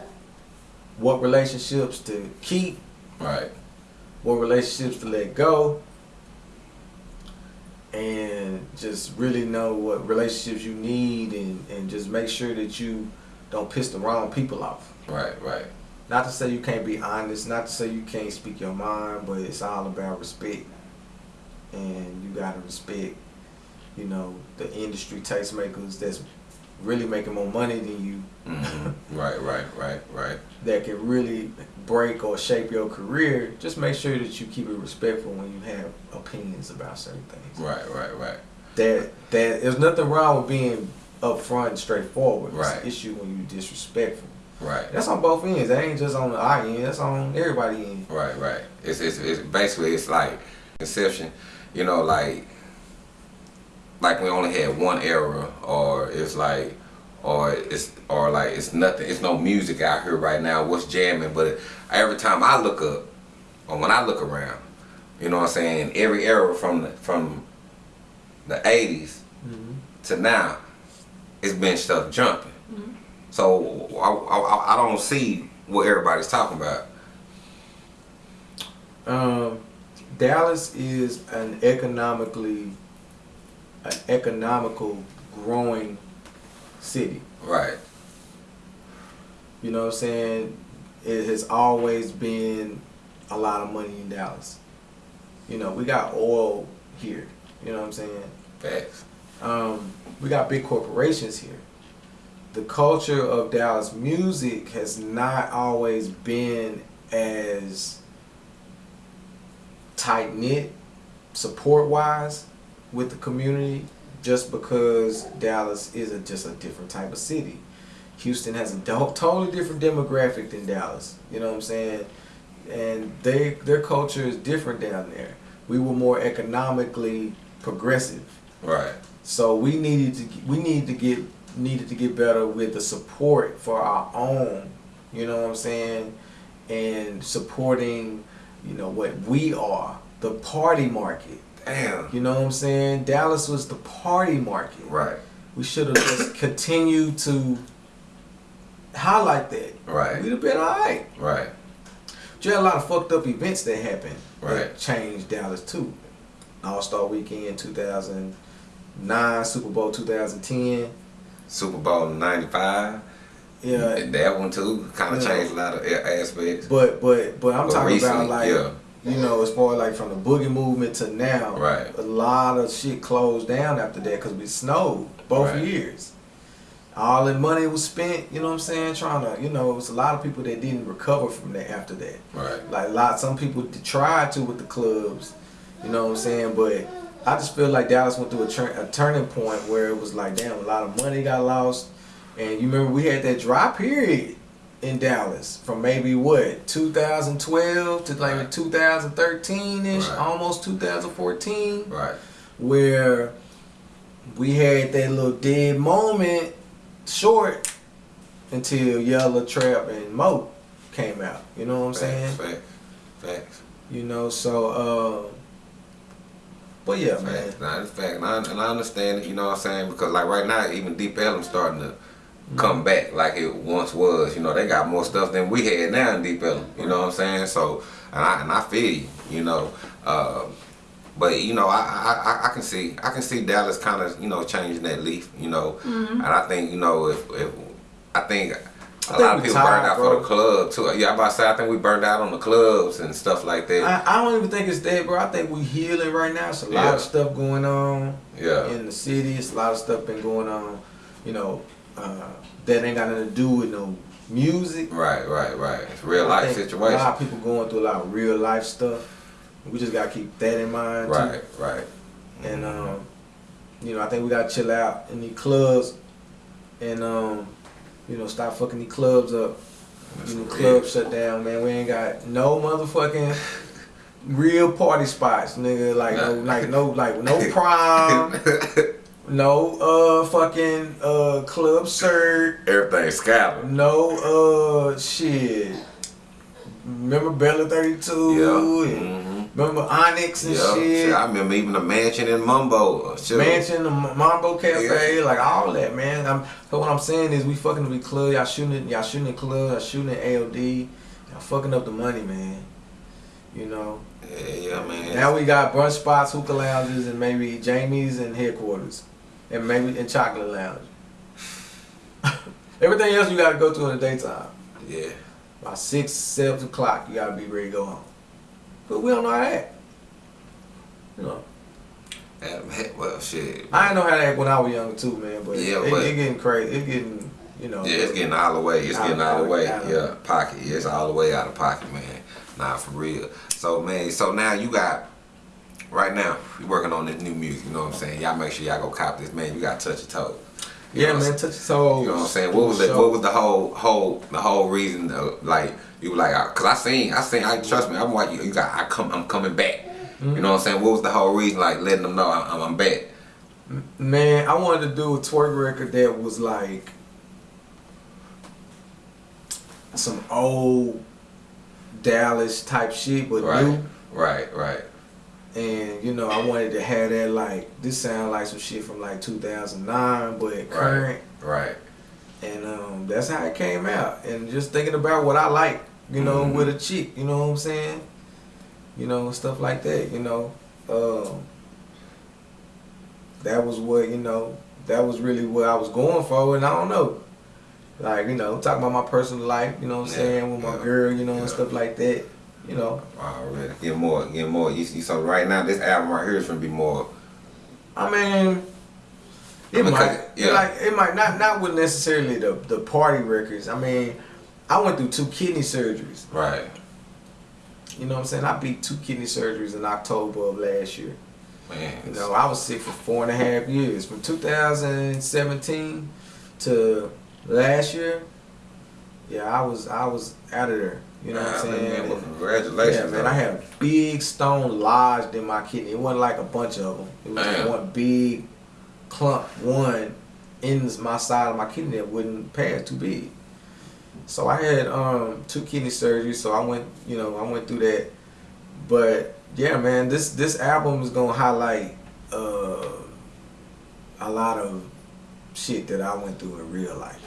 what relationships to keep Right. what relationships to let go and just really know what relationships you need and, and just make sure that you don't piss the wrong people off Right. Right. not to say you can't be honest not to say you can't speak your mind but it's all about respect and you gotta respect you know the industry tastemakers that's really making more money than you hmm right. Right. Right. Right. that can really break or shape your career, just make sure that you keep it respectful when you have opinions about certain things. Right. Right. Right. That that there's nothing wrong with being upfront and straightforward. It's Right. an issue when you disrespectful. Right. That's on both ends. That ain't just on the I end. That's on everybody end. Right, right. It's, it's, it's basically it's like conception, you know, like like we only had one era, or it's like, or it's or like it's nothing. It's no music out here right now. What's jamming? But every time I look up, or when I look around, you know what I'm saying. Every era from the, from the '80s to now, it's been stuff jumping. So I, I, I don't see what everybody's talking about. Um, Dallas is an economically, an economical growing city. Right. You know what I'm saying? It has always been a lot of money in Dallas. You know, we got oil here. You know what I'm saying? Facts. Um, we got big corporations here. The culture of Dallas music has not always been as tight knit, support wise, with the community, just because Dallas is a, just a different type of city. Houston has a totally different demographic than Dallas. You know what I'm saying? And they their culture is different down there. We were more economically progressive. Right. So we needed to we needed to get needed to get better with the support for our own, you know what I'm saying, and supporting, you know what we are, the party market. Damn. You know what I'm saying? Dallas was the party market. Right. We should have just continued to highlight that. Right. We'd have been alright. Right. But you had a lot of fucked up events that happened Right. that changed Dallas too. All Star Weekend 2009, Super Bowl 2010. Super Bowl '95. Yeah, And that one too kind of Yeah. changed a lot of aspects. but but but I'm But talking recently, about like yeah. you know as far like from the boogie movement to now. Right. A lot of shit closed down after that because we snowed both Right. years. All the money was spent. You know what I'm saying? Trying to you know it was a lot of people that didn't recover from that after that. Right. Like a lot, some people tried to with the clubs, you know what I'm saying. But I just feel like Dallas went through a, a turning point where it was like, damn, a lot of money got lost. And you remember we had that dry period in Dallas from maybe what 2012 to like Right. 2013 ish, Right. almost 2014, Right. where we had that little dead moment, short until Yella Trap and Mo came out. You know what I'm saying? Facts. Facts. Facts. You know, so uh but yeah, man. Facts. Nah, it's fact. And I, and I understand it, you know what I'm saying? Because like right now, even Deep Ellum starting to come back like it once was. You know, they got more stuff than we had now in Deep Ellum. You know what I'm saying? So, and I and I feel you. You know, uh, but you know, I, I I- I can see I can see Dallas kind of you know changing that leaf. You know, and I think you know if if I think. A think lot of people tired, burned out bro. for the club too. Yeah, I'm about to say I think we burned out on the clubs and stuff like that. I, I don't even think it's that, bro. I think we healing right now. It's a lot Yeah. of stuff going on yeah, in the city. It's a lot of stuff been going on, you know, uh, that ain't got nothing to do with no music. right, right, right. It's real I life situation. A lot of people going through a lot of real life stuff. We just gotta keep that in mind. too. Right, right. And um, you know, I think we gotta chill out in these clubs and um, you know, stop fucking these clubs up. That's You know, clubs shut down, man. We ain't got no motherfucking real party spots, nigga. Like no, Nah. like no, like no prom, no uh fucking uh club shirt, Everything scattered. no uh shit. Remember Bella Thirty Two? Yeah. and hmm Remember Onyx and Yeah. shit. Shit, I remember even the mansion in Mumbo. Shit. Mansion, the Mambo Cafe, Yeah. like all that, man. I'm, so what I'm saying is, we fucking with club. Y'all shooting, y'all shooting in club. Y'all shooting in AOD. Y'all fucking up the money, man. You know. Yeah, yeah, man. Now we got brunch spots, hookah lounges, and maybe Jamie's and headquarters, and maybe in chocolate lounge. Everything else you gotta go to in the daytime. yeah. By six, seven o'clock, you gotta be ready to go home. But we don't know how to act. You know. Well, shit. I didn't know how to act when I was younger too, man. But Yeah, it, but- it getting crazy. It getting, you know. Yeah, it's getting all the way. It's Out getting all the way. out Yeah, pocket. Yeah, it's all the way out of pocket, man. Nah, for real. So, man, so now you got, right now, you working on this new music, you know what I'm saying? Y'all make sure y'all go cop this, man. You got to touch your toe. You Yeah, man. Touch your toes. You know what I'm saying? What was the what was the whole whole the whole reason? uh like you were like, cause I seen I seen I trust me. I'm like you, you got I come I'm coming back. Mm-hmm. You know what I'm saying? What was the whole reason? Like letting them know I'm, I'm back. Man, I wanted to do a twerk record that was like some old Dallas type shit, but Right, new. right, right. And you know, I wanted to have that like this sound like some shit from like 2009, but current. Right. and um, that's how it came out. And just thinking about what I like, you know, Mhm. with a chick, you know what I'm saying? You know, stuff like that. You know, um, that was what you know. That was really what I was going for, and I don't know. Like you know, talking about my personal life, you know what I'm Yeah, saying, with my yeah, girl, you know, yeah. and stuff like that. You know, Already. Get more, get more. You see, so right now this album right here is gonna be more. I mean, it I mean, might yeah. like it might not not with necessarily the the party records. I mean, I went through two kidney surgeries. Right. You know what I'm saying? I beat two kidney surgeries in October of last year. Man. You know, I was sick for four and a half years, from 2017 to last year. Yeah, I was I was out of there. You know what I'm saying? Man, well, congratulations. Yeah, man, I had a big stone lodged in my kidney. It wasn't like a bunch of them. It was one big clump, one in my side of my kidney that wouldn't pass too big. So I had um, two kidney surgeries. So I went, you know, I went through that. But yeah, man, this this album is gonna highlight uh, a lot of shit that I went through in real life.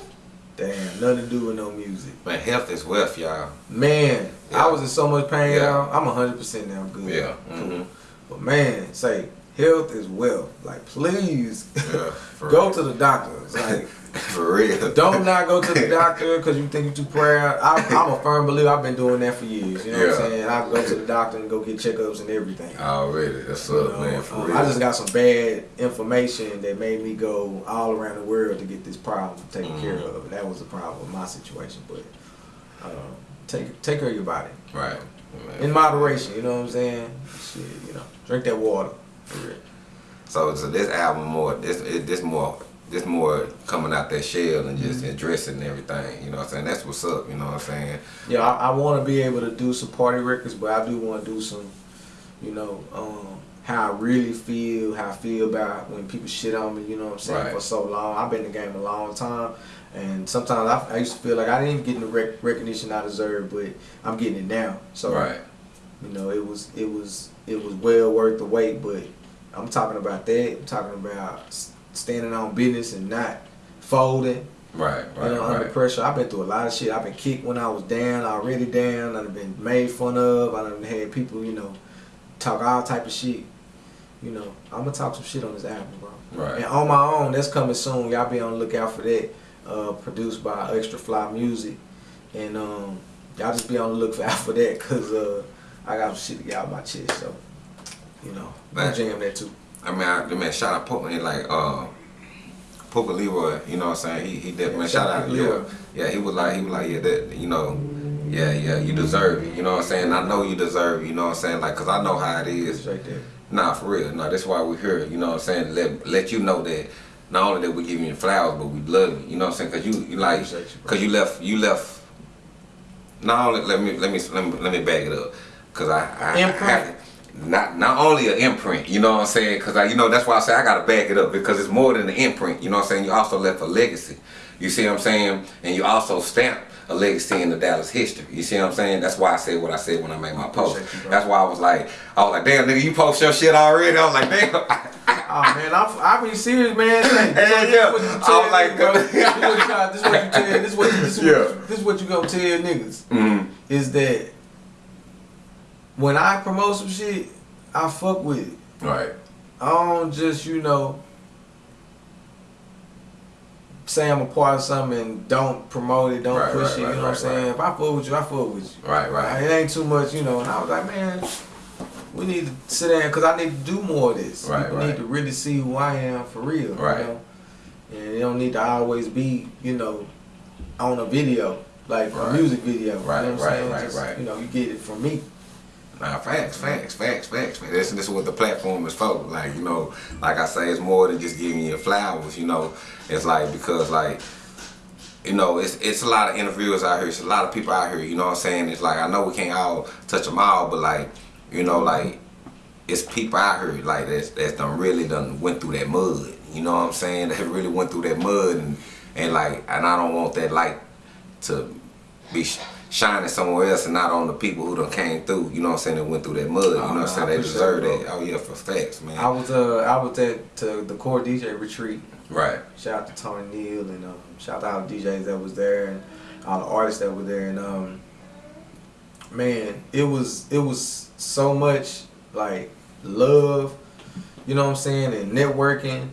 Had nothing to do with no music. Man, health is wealth, y'all. Man, Yeah. I was in so much pain, Yeah. y'all. I'm 100% now good. Yeah. Cool. hmm But man, say, health is wealth. Like, please Yeah. Go real. to the doctor. It's Like, For real. don't not go to the doctor because you think you're too proud. I, I'm a firm believer. I've been doing that for years. You know what I'm saying? I go to the doctor and go get checkups and everything. Already. That's You up, know, man. For um, real. I just got some bad information that made me go all around the world to get this problem taken care Mhm. of. That was the problem my situation. But uh, take take care of your body right. Man. in moderation. You know what I'm saying? Shit, you know, drink that water. For real. So, so this album more, this it, this more, this more coming out that shell and just addressing everything. You know what I'm saying? That's what's up. You know what I'm saying? Yeah, I, I want to be able to do some party records, but I do want to do some, you know, um, how I really feel, how I feel about when people shit on me. You know what I'm saying? Right. For so long, I've been in the game a long time, and sometimes I, I used to feel like I didn't even get the rec- recognition I deserved, but I'm getting it now. So right. you know, it was it was it was well worth the wait. But I'm talking about that. I'm talking about standing on business and not folding. Right. Right. You know, under pressure. I've been through a lot of shit. I've been kicked when I was down, already down. I've been made fun of. I've had people, you know, talk all type of shit. You know, I'm gonna talk some shit on this album, bro. Right. And on my own, that's coming soon. Y'all be on the lookout for that. Uh, produced by Extra Fly Music, and um, y'all just be on the lookout for that, cause uh, I got some shit to get out my chest. So, you know, I Man. jam that too. I mean, I, man, shout out Poker, like uh, Poker Leroy. You know what I'm saying? He he did Yeah, man. shout Shout out out, to yeah, yeah. He was like he was like yeah that you know, yeah yeah you deserve it. You know what I'm saying? I know you deserve it. You know what I'm saying? Like, cause I know how it is. It's right there. Nah, for real. Nah, that's why we're here. You know what I'm saying? Let let you know that not only that we give you flowers, but we love you. You know what I'm saying? Cause you you like, you, cause you left you left. Not only let me let me let me let me back it up, cause I I, I Imprint. have not not only an imprint. You know what I'm saying? Cause I you know that's why I say I gotta back it up because it's more than an imprint. You know what I'm saying? You also left a legacy. You see what I'm saying? And you also stamped a legacy in the Dallas history. You see what I'm saying? That's why I said what I said when I made my post. You. That's why I was like, I was like, damn nigga, you post your shit already. I was like, damn. Oh man, I'm I be serious, man. Hell so yeah. This what you I tell was like, bro. This what you this what you tell. This what this what, Yeah. this what you gonna tell niggas Mm, is that when I promote some shit, I fuck with it. right. I don't just you know say I'm a part of something and don't promote it, don't Right, push right, it. You right, know what I'm saying? If I fuck with you, I fuck with you. Right, right. It ain't too much, you know. And I was like, man, we need to sit down because I need to do more of this. Right, People right. need to really see who I am for real. Right. You know? And it don't need to always be, you know, on a video, like Right. a music video. Right, you know what I'm right, saying? right, Just, right. You know, you get it from me. Nah, facts, facts, facts, facts. Man. This, is what the platform is for. Like, you know, like I say, it's more than just giving you flowers, you know. It's like, because, like, you know, it's it's a lot of interviewers out here. It's a lot of people out here, you know what I'm saying? It's like, I know we can't all touch them all, but, like, you know, like, it's people out here, like, that's, that's done really done went through that mud. You know what I'm saying? That really went through that mud. And, and like, and I don't want that light to be shining somewhere else and not on the people who done came through, you know what I'm saying, that went through that mud. You know what I'm Oh, saying? They deserve it, that. Oh yeah, for facts, man. I was uh I was at to the core DJ retreat Right. Shout out to Tony Neal and um, shout out to DJs that was there and all the artists that were there and um, man, it was it was so much like love, you know what I'm saying, and networking.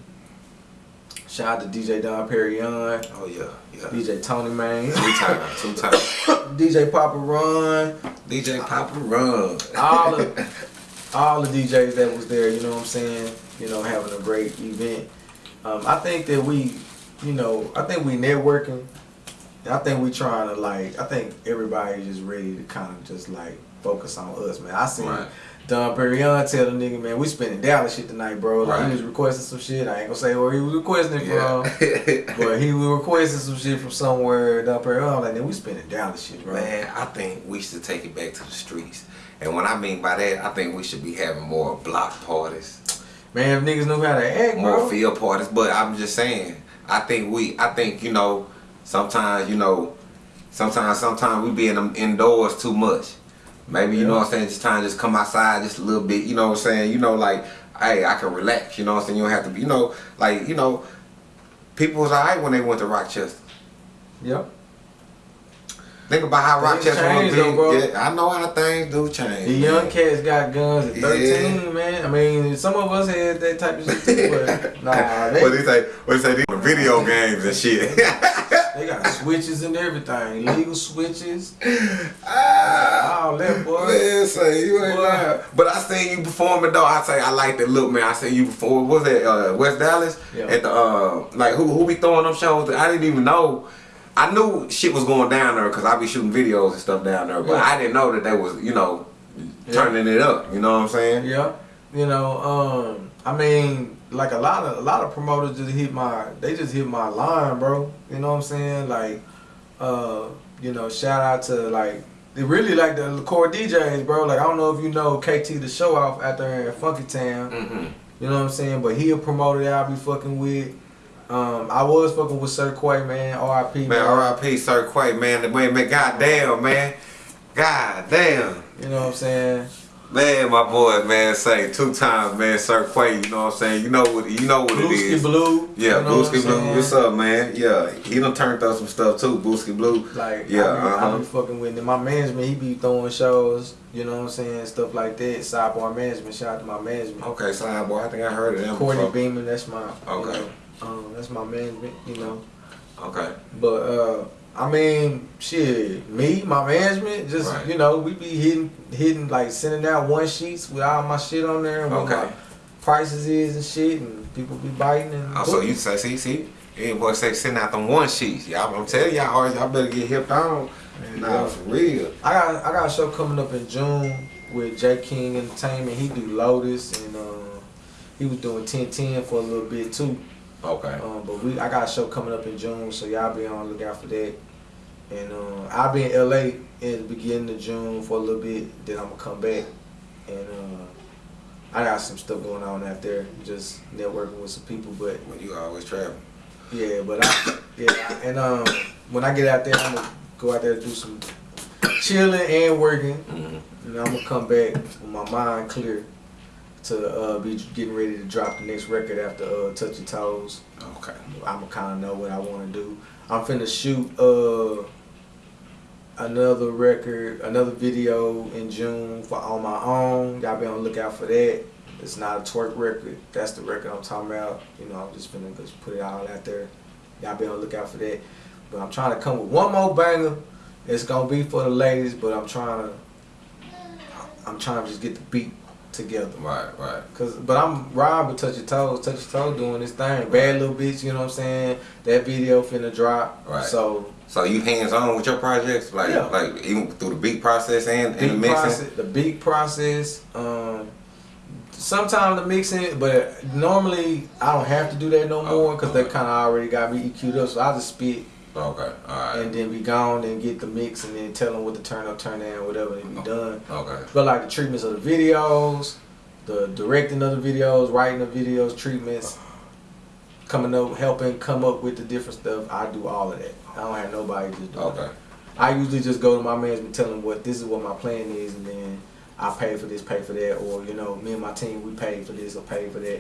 Shout out to DJ Don Perignon, Oh yeah. DJ Tony Man, Two times, two times. DJ Papa Run, DJ Papa Run. all the all the DJs that was there, you know what I'm saying, you know, having a great event. Um, I think that we, you know, I think we networking. I think we trying to like. I think everybody just ready to kind of just like focus on us, man. I seen Right. Don Perignon tell the nigga, man, we spending Dallas shit tonight, bro. Like Right. he was requesting some shit. I ain't gonna say where he was requesting it Yeah. from, but he was requesting some shit from somewhere. Don Perignon, like, then we spending Dallas shit, bro. Man, I think we should take it back to the streets. And what I mean by that, I think we should be having more block parties, Man, if niggas knew how to act, more bro. field parties. But I'm just saying, I think we, I think you know, sometimes you know, sometimes sometimes we be in them indoors too much. Maybe you know what I'm saying, just trying to just come outside just a little bit. You know what I'm saying? You know, like, hey, I can relax. You know what I'm saying? You don't have to be. You know, like you know, people was alright when they went to Rochester. Yep. Think about how Things Rochester was big. though. Yeah, I know how things do change. The man. young cats got guns at Yeah. 13, man. I mean, some of us had that type of shit too, but nah, they, what they say? What they say? They video games and shit. they got switches and everything. Legal switches. Ah, All that, boy. Man, say you ain't Boy. lying. But I seen you performing though. I say I like that look, man. I seen you perform. What was that uh, West Dallas Yeah. at the uh, like who who be throwing them shows? I didn't even know. I knew shit was going down there because I be shooting videos and stuff down there, but Yeah. I didn't know that they was you know Yeah. turning it up. You know what I'm saying? Yeah. You know, um, I mean, like a lot of a lot of promoters just hit my they just hit my line, bro. You know what I'm saying? Like, uh, you know, shout out to like they really like the core DJs, bro. Like I don't know if you know KT the show off out there in Funky Town. Mm-hmm. You know what I'm saying? But he a promoter that I be fucking with. Um, I was fucking with Sir Quay, man. R.I.P. Man, R.I.P. Sir Quay, man. The man, man, goddamn, man. God damn. You know what I'm saying? Man, my boy, man, say two times, man, Sir Quay, you know what I'm saying? You know what you know what it Blueski is. Blue. Yeah, you know what Blue. What's up, man? Yeah, he done turned up some stuff too, Booski Blue. Like, Yeah, I, be, uh-huh. be fucking with him. My management, he be throwing shows, you know what I'm saying? Stuff like that. Sidebar management, shout out to my management. Okay, side boy, I think I heard of them Courtney before. Beeman, that's my, you Okay. know, um, that's my management, you know. Okay. But, uh, I mean, shit, me, my management, just, Right. you know, we be hitting, hitting, like, sending out one sheets with all my shit on there and what Okay. my prices is and shit, and people be biting and Oh, so you say, see, see, boy, say send out them one sheets. Y'all, I'm telling y'all, y'all better get hipped on. Nah, for real. I got I got a show coming up in June with J King Entertainment. He do Lotus and uh, he was doing 1010 for a little bit too. Okay. Um, but we I got a show coming up in June, so y'all be on the lookout for that. And uh, I'll be in LA in the beginning of June for a little bit. Then I'm gonna come back and uh, I got some stuff going on out there, just networking with some people. But Well, you always travel. yeah, but I yeah, and um, when I get out there, I'm gonna go out there and do some chilling and working. Mm-hmm. And I'm gonna come back with my mind clear to uh, be getting ready to drop the next record after uh, Touch Your Toes. Okay. I'm gonna kind of know what I want to do. I'm finna shoot uh, another record, another video in June for on my own. Y'all be on the lookout for that. It's not a twerk record. That's the record I'm talking about. You know, I'm just finna just put it all out there. Y'all be on the lookout for that. But I'm trying to come with one more banger. It's gonna be for the ladies, but I'm trying to. I'm trying to just get the beat together. Right, right. Cause, but I'm riding with Touch Your Toes. Touch Your Toes doing this thing. Bad little bitch, you know what I'm saying? That video finna drop. Right. So So you hands on with your projects, like Yeah. like even through the beat process and, and the mixing. process, the beat process. Um, sometimes the mixing, but normally I don't have to do that no Oh, more because they kind of already got me EQ'd up. So I just spit Okay, all right. and then be gone and get the mix and then tell them what to turn up, turn down, whatever they be done. Okay. But like the treatments of the videos, the directing of the videos, writing the videos, treatments, coming up, helping come up with the different stuff. I do all of that. I don't have nobody just do Okay. it. I usually just go to my management, and tell them what this is what my plan is, and then I pay for this, pay for that, or you know, me and my team we pay for this or pay for that,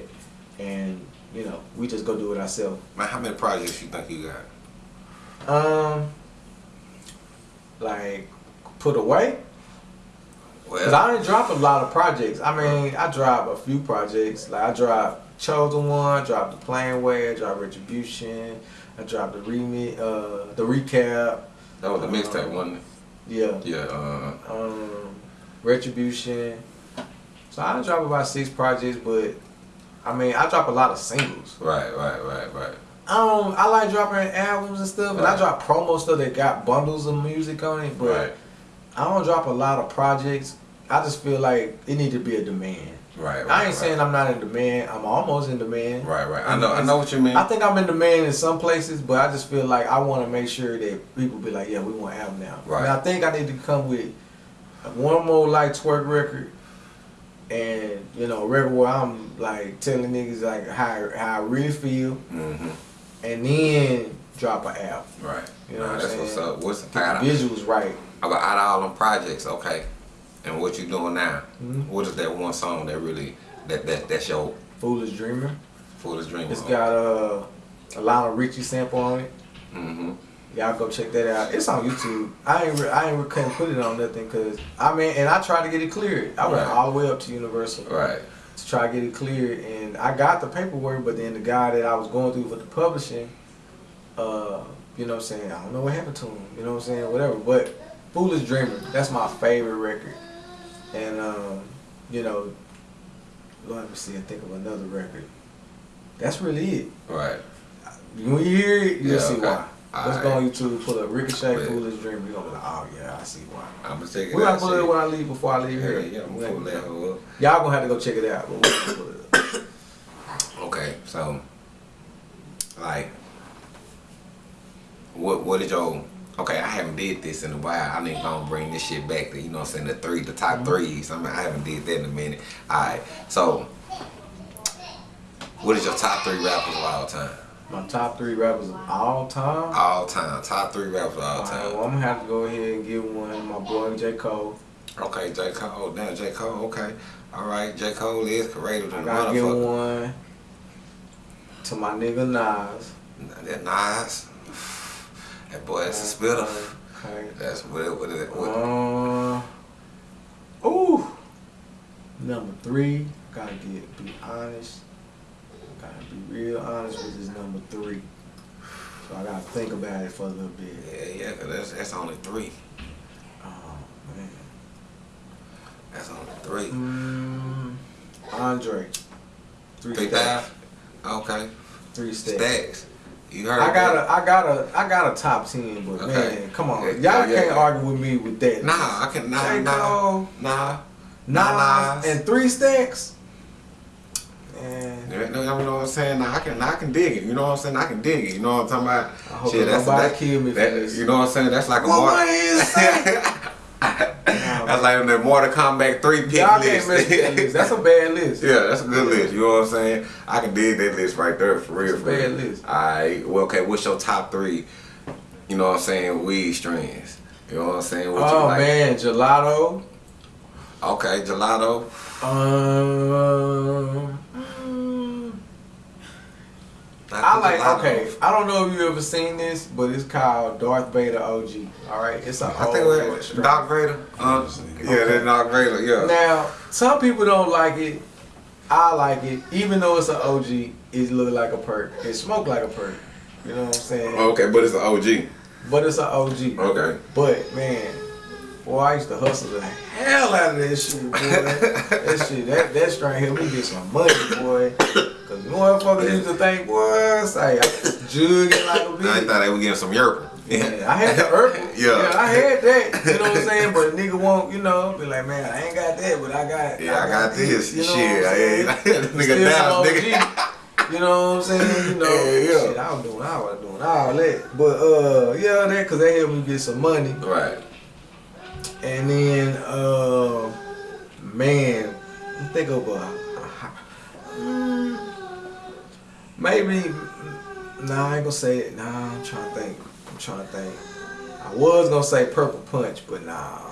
and you know we just go do it ourselves. Man, how many projects you think you got? Um, like put away. Cause Well, I didn't drop a lot of projects. I mean, I dropped a few projects. Like I dropped Chosen One, dropped the Plain Way, I dropped Retribution, I dropped the remix, uh, the recap. that was the mixtape, wasn't it? Yeah. Yeah. Uh, um, Retribution. So I dropped about six projects, but I mean I drop a lot of singles. right, right, right, right. I don't. I like dropping albums and stuff, and I drop promo stuff that got bundles of music on it. But Right, I don't drop a lot of projects. I just feel like it need to be a demand. Right. right I ain't right. saying I'm not in demand. I'm almost in demand. Right, right. I know, I know what you mean. I think I'm in demand in some places, but I just feel like I want to make sure that people be like, yeah, we want an album now. Right. And I think I need to come with one more like twerk record, and you know, a record where I'm like telling niggas like how how I really feel, hmm and then drop an album. Right. You know Right, what I'm that's saying? what's up. What's Get the visuals right. about out of all them projects? Okay, and what you doing now? Mhm. What is that one song that really that that that's your Foolish Dreamer. Foolish Dreamer. It's got uh, a Lionel Richie sample on it. hmm Y'all go check that out. It's on YouTube. I ain't I ain't re- couldn't put it on nothing because I mean, and I tried to get it cleared. I went Right. all the way up to Universal Right. to try to get it cleared, and I got the paperwork. But then the guy that I was going through with the publishing, uh, you know, what I'm saying I don't know what happened to him. You know, what I'm saying whatever. But Foolish Dreamer, that's my favorite record, and um, you know, let me see. I think of another record. That's really it. Right. When you hear it, you'll Yeah, see okay. why. Let's go on YouTube, pull up Ricochet, Yeah. Foolish Dream. You're gonna be like, oh yeah, I see why. I'm gonna check it We're out. gonna pull it when I leave before I leave here. yeah. I'm gonna pull that up. Y'all gonna have to go check it out. But we're gonna pull it up. Okay, so like, what what did your okay? I haven't did this in a while. I need to gonna bring this shit back to you know what I'm saying the three the top mm-hmm. threes. I mean I haven't did that in a minute. All right, so what is your top three rappers of all time? My top three rappers of all time. All time, top three rappers of all time. well, I'm gonna have to go ahead and give one. My boy J Cole. Okay, J Cole. Oh, damn, J Cole. Okay, all right. J Cole is creative I than gotta give one to my nigga Nas. That nice. That boy, that's a spitter. Okay. That's what what it what. Uh, ooh. Number three, gotta get be honest. Gotta be real honest with this number three. So I gotta think about it for a little bit. Yeah, yeah, 'cause that's that's only three. Oh man. That's only three. Mm, Andre. Three, Three stacks. five. Okay. Three stacks. Stacks. You heard I got that? a, I got a, I got a top ten, but Okay. man, come on, y'all yeah, can't yeah. argue with me with that. Nah, I can nah J. nah Cole, nah. Nas. and three stacks. Man, You know, you know what I'm saying? Nah, I can I can dig it. You know what I'm saying? I can dig it. You know what I'm talking about? I hope Shit, that's that, kill me that- You know what I'm saying? That's like a Well, Mar- what is that? That's like the Mortal Kombat three pick y'all list. can't that list. That's a bad list. Yeah, that's a good list. You know what I'm saying? I can dig that list right there for real. For real. bad list. Alright, well, okay. What's your top three? You know what I'm saying? Weed strains. You know what I'm saying? What you Oh like? man, gelato. Okay, gelato. Um, mm, I the like. gelato. Okay, I don't know if you ever seen this, but it's called Darth Vader OG. All right, it's a I old think boy we strain. Doc Vader. Uh, yeah, Okay. that Doc Vader. Yeah. Now, some people don't like it. I like it, even though it's an OG. It look like a purp. It smoke like a purp. You know what I'm saying? Okay, but it's an OG. But it's an OG. Okay. But man, boy, I used to hustle the hell out of that shit, boy. that shit, that that strain helped me get some money, boy. Cause motherfuckers used to think, boy, say I jugging like a I bitch. I thought they were getting some yerp. Yeah, I had the herb. Yeah. I had that. You know what I'm saying? But a nigga won't, you know, be like, man, I ain't got that, but I got. Yeah, I got this. You know Shit, what I'm saying? I ain't- nigga down, nigga. You know what I'm saying? You know, Yeah, yeah. shit, I was doing, I was doing all that. But uh, yeah, that because they helped me get some money. Right. And then, uh, man, think of a, a mm, maybe. Nah, I ain't gonna say it. Nah, I'm trying to think. I'm trying to think. I was gonna say Purple Punch, but nah.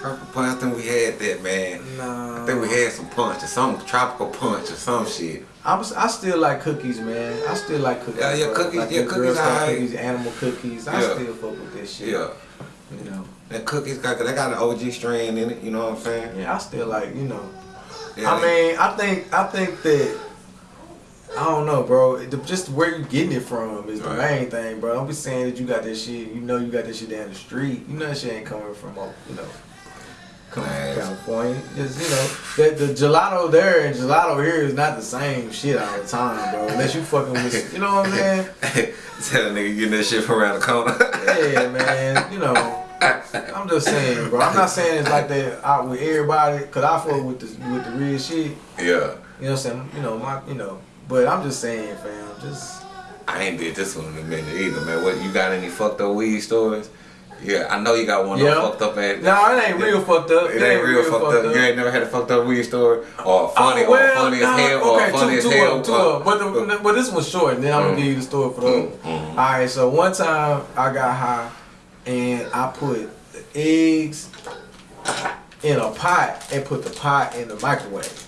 Purple punch. I think we had that, man. Nah. I think we had some punch or some tropical punch or some shit. I was, I still like cookies, man. I still like cookies. Yeah, yeah, bro. cookies- Like yeah, cookies Girl Scout alright. cookies, animal cookies. I still fuck with that shit. Yeah. You know. That cookies got they got an OG strain in it. You know what I'm saying? Yeah, I still like, you know. Yeah, I they- mean, I think I think that I don't know, bro. Just where you getting it from is the Right. main thing, bro. Don't be saying that you got this shit. You know you got this shit down the street. You know that shit ain't coming from, you know, coming Nice. from California. Just you know, that the gelato there and gelato here is not the same shit all the time, bro. Unless you fucking with, you know what I'm saying? Tell a nigga getting that shit from around the corner. Yeah, man. You know. I'm just saying, bro. I'm not saying it's like that out with everybody, cause I fuck with the with the real shit. yeah. You know what I'm saying? You know, my you know. But I'm just saying, fam, just I ain't did this one in a minute either, man. What you got any fucked up weed stories? Yeah, I know you got one Yeah. that fucked up at. No, it ain't real fucked up. It ain't real fucked up. You ain't never had a fucked up weed story, or funny, Oh, well, or funny as nah, hell, or okay, funny two, as hell. Of, two uh, of, but the, but this one's short, and then I'm gonna give you the story for the. Mm, mm. All right, so one time I got high, and I put the eggs in a pot and put the pot in the microwave.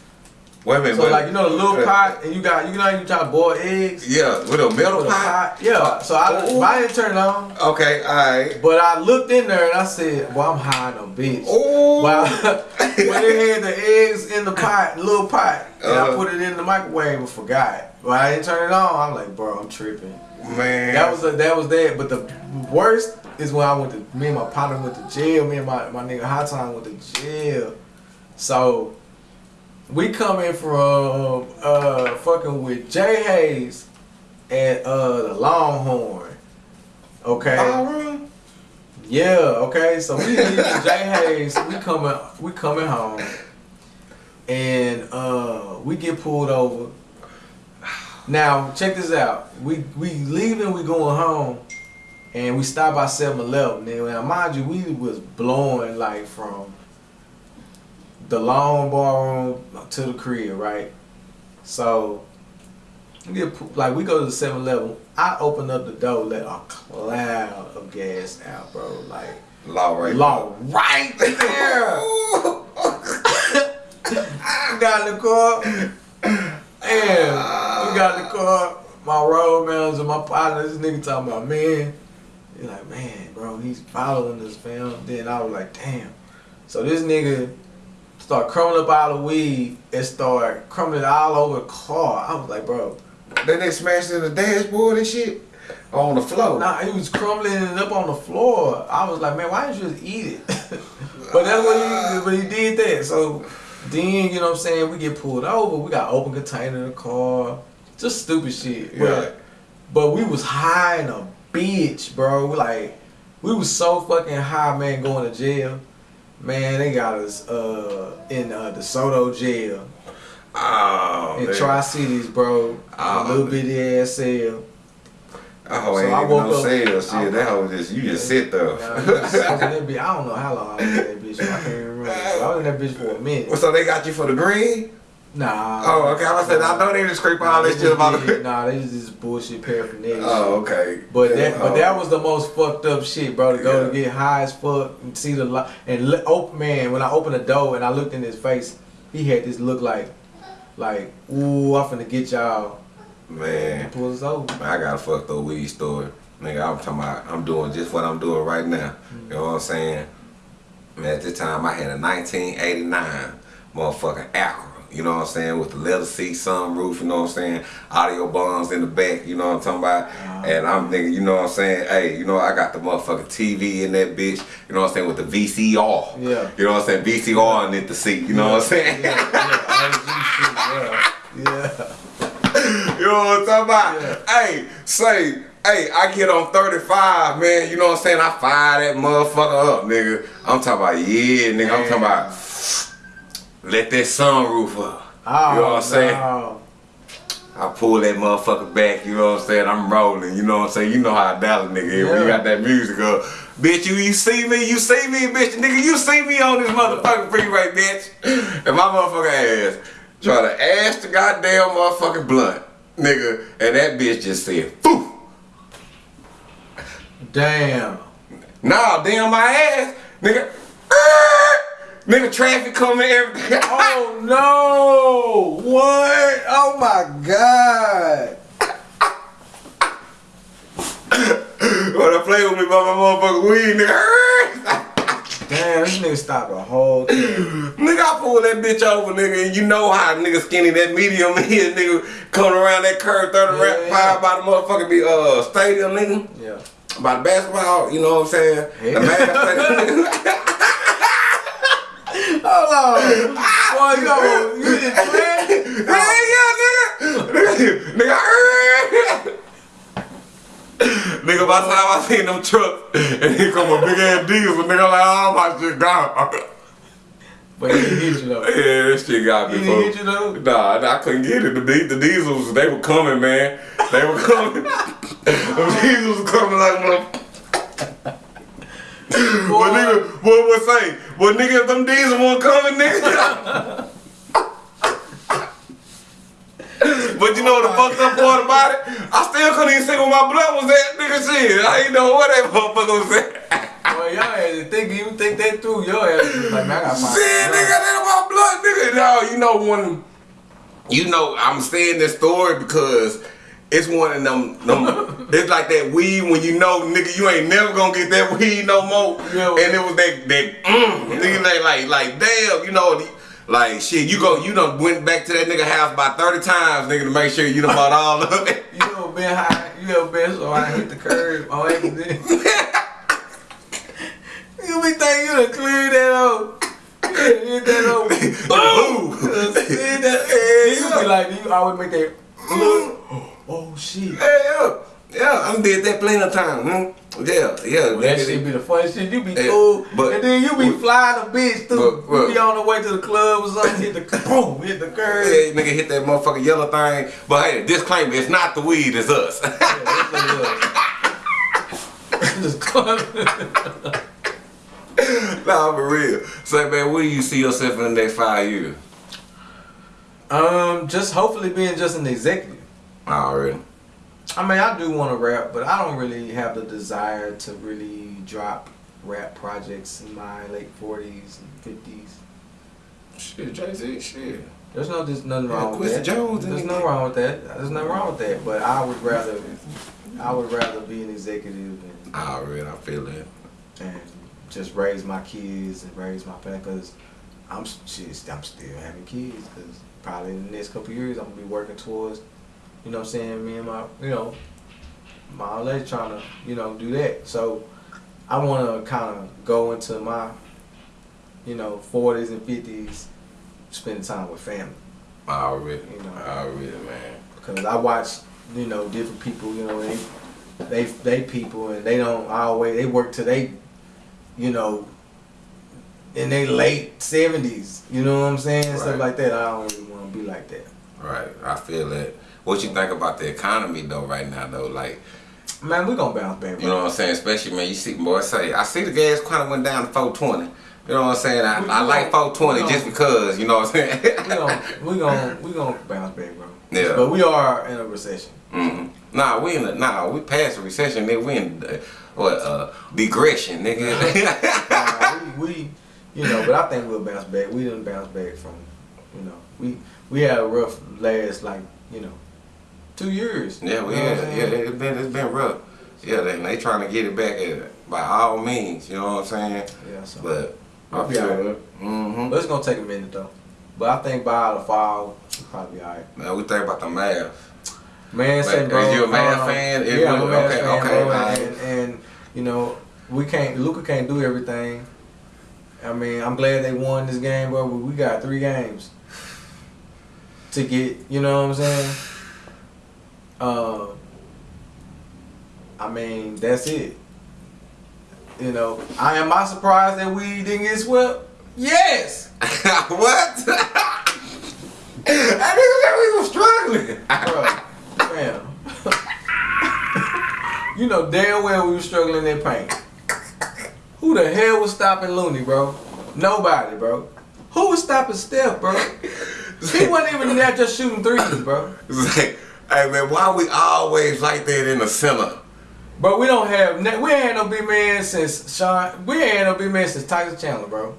Wait a minute, So but- like you know the little pot, and you got you know how you try to boil eggs. Yeah, with a metal With pot. pot, yeah. So I, Ooh. I didn't turn it on, Okay, all right. but I looked in there and I said, "Well, I'm high on a bitch." Oh. Well, when they had the eggs in the pot, little pot, and I Uh-huh. put it in the microwave and forgot. But I didn't turn it on. I'm like, bro, I'm tripping. Man, That was a, that was that. But the worst is when I went to me and my partner went to jail. Me and my my nigga Hot Time went to jail. So we coming from uh fucking with Jay Hayes at uh the Longhorn. Okay. Ballroom? Yeah, okay. So we leaving Jay Hayes, we coming we coming home. And uh we get pulled over. Now, check this out. We we leaving, we going home, and we stop by 7-Eleven. Now, mind you, we was blowing like from the long ballroom to the crib, right? So we get like we go to the 7-Eleven. I open up the door, let a cloud of gas out, bro. Like Law right. law right there. I got in the car. And we got in the car. My road manager, my partner, this nigga talking about, man. He's like, man, bro, he's following this film. Then I was like, damn. So this nigga start crumbling up all the weed and start crumbling all over the car. I was like, bro. Then they smashed in the dashboard and shit on the floor. Nah, he was crumbling it up on the floor. I was like, man, why didn't you just eat it? but that's what he but he did that. So then, you know what I'm saying, we get pulled over, we got open container in the car. Just stupid shit. But, Yeah. but we was high in a bitch, bro. We like we was so fucking high, man, going to jail. Man, they got us uh in uh, DeSoto jail Oh, in. Tri Cities, bro. Oh, a little bitty ass cell. Oh, So ain't I woke no up- sale I- That hoe just you just sit there. Yeah, I was in that. I don't know how long I was in that bitch. I can't remember. I was in that bitch for a minute. so they got you for the green? Nah. Oh, okay. I was saying, I know they just scrape all Nah, this shit about the. Nah, they just bullshit paraphernalia. Oh, okay. But that, but Oh. that was the most fucked up shit, bro. To go Yeah. to get high as fuck and see the light and look, open oh, man. When I opened the door and I looked in his face, he had this look like, like, ooh, I'm finna get y'all. man. And pull us over. Man, I got a fucked up weed story. Nigga, I'm talking about, I'm doing just what I'm doing right now. Mm. You know what I'm saying? Man, at this time, I had a 1989 motherfucking Acura. You know what I'm saying? With the leather seat, sunroof, you know what I'm saying? Audio bombs in the back, you know what I'm talking about? And I'm thinking, you know what I'm saying? Hey, you know, I got the motherfucking TV in that bitch, you know what I'm saying? With the VCR. Yeah. You know what I'm saying? VCR in the seat, you know what I'm saying? Yeah, yeah, yeah. yeah. You know what I'm talking about? Yeah. Hey, say, hey, I get on 35, man. You know what I'm saying? I fire that motherfucker up, nigga. I'm talking about, yeah, nigga. I'm talking about, let that sunroof up. Oh, you know what I'm oh, saying? no. I pull that motherfucker back, you know what I'm saying? I'm rolling, you know what I'm saying? You know how a Dallas nigga is when you got that music up. Bitch, you, you see me, you see me, bitch, nigga, you see me on this motherfucking freeway, bitch. And my motherfucking ass try to ash the goddamn motherfucking blunt, nigga, and that bitch just said, Foo! Damn. Nah, damn my ass, nigga. Nigga, traffic coming, everything. Oh no! What? Oh my god! Wanna play with me about my motherfucking weed, nigga? Damn, this nigga stopped the whole thing. nigga, I pull that bitch over, nigga, and you know how nigga skinny that medium is, nigga, coming around that curve, 30 Yeah, yeah, yeah. five by the motherfucking be, uh, stadium, nigga. Yeah. By the basketball, you know what I'm saying? Yeah. The stadium. Hold on. Boy, you know, you just playing? Hey, yeah, nigga. nigga, nigga, nigga, by the time I seen them trucks, and here come a big ass diesel, nigga, like, oh, my shit gone. But he hit you though. Yeah, this shit got me. He didn't hit you though? Nah, nah, I couldn't get it. The, the diesels, they were coming, man. They were coming. the diesels were coming like mother. But nigga, what was say? But nigga, if them diesels weren't coming, nigga. but you know the fucked up part about it? I still couldn't even see where my blood was at, nigga. Shit, I ain't know where that motherfucker was at. Boy, y'all had to think, even think that through. Your ass was like, man, I gotta find Shit, nigga, that my blood, nigga. No, you know when, you know, I'm saying this story because it's one of them, them it's like that weed when you know, nigga, you ain't never gonna get that weed no more. Yeah, and it was that, that, mm, nigga, like, like, like, damn, you know, like, shit, you go, you done went back to that nigga house about 30 times, nigga, to make sure you done bought all of it. You ever been high? You ever been so I hit the curb on accident? you be thinking you done cleared that out. Hit that out. Boom! Hit that. You be like, you always make that look. Oh shit. Yeah, yeah, yeah, I'm did that plenty of times, hmm? Yeah, yeah. Well, that nigga, shit be the funniest shit. You be Yeah, cool, but- and then you be but- flying a bitch through. but- but- you be on the way to the club or something, hit the boom, hit the curb. Hey, nigga hit that motherfucking yellow thing. But hey, disclaimer, it's not the weed, it's us. Just club. nah, for real. Say, man, where do you see yourself in the next five years? um, just hopefully being just an executive. Already. I mean, I do want to rap, but I don't really have the desire to really drop rap projects in my late forties and fifties. Shit, Jay-Z, shit. There's no, there's nothing Yeah, wrong with that. Jones, There's nigga. nothing wrong with that. There's nothing wrong with that. But I would rather, I would rather be an executive and, ah, Already, I feel it. and just raise my kids and raise my family. Cause I'm shit, I'm still having kids. Cause probably in the next couple of years I'm gonna be working towards, you know, what I'm saying me and my, you know, my lady trying to, you know, do that. So I want to kind of go into my, you know, 40s and 50s, spending time with family. Already. You know. Already, man. Cause I watch, you know, different people, you know, they, they, they people, and they don't always they work till they, you know, in their late seventies. You know what I'm saying? Right. Stuff like that. I don't really want to be like that. Right, I feel it. What you think about the economy though right now though? Like, Man, we gonna bounce back. you know what I'm saying? Especially man, you see boy say I see the gas kind of went down to 420. You know what I'm saying? I, We- I like gon- 420 we just because, you know what I'm saying? we gonna we gonna we gonna bounce back, bro. Yeah. But we are in a recession. hmm Nah, we in a, nah, we passed the recession, nigga. We in uh, what uh digression, nigga. Nah, we, we, you know, but I think we'll bounce back. We didn't bounce back from, you know, we we had a rough last like, you know, two years. yeah, we You know yeah, yeah, it's been it's been rough. Yeah, they they trying to get it back at, by all means. You know what I'm saying? Yeah, so. But We'll be alright. Mm-hmm. But it's gonna take a minute though. But I think by the fall, we'll probably be alright. Man, we think about the math. Man, say Like, bro. is you a Mavs um, fan? Is Yeah, I'm a you- Mavs okay, fan, okay, bro. alright. And, and you know, we can't. Luka can't do everything. I mean, I'm glad they won this game, bro. But we got three games to get. You know what I'm saying? Um. I mean, that's it. You know, I am I surprised that we didn't get swept? Yes. what? I nigga said we were struggling. Bro, man. you know damn well we were struggling in paint. Who the hell was stopping Looney, bro? Nobody, bro. Who was stopping Steph, bro? He wasn't even there just shooting threes, bro. It's like, hey man, why we always like that in the center? But we don't have we ain't no big man since Shawn. We ain't no big man since Tyson Chandler, bro.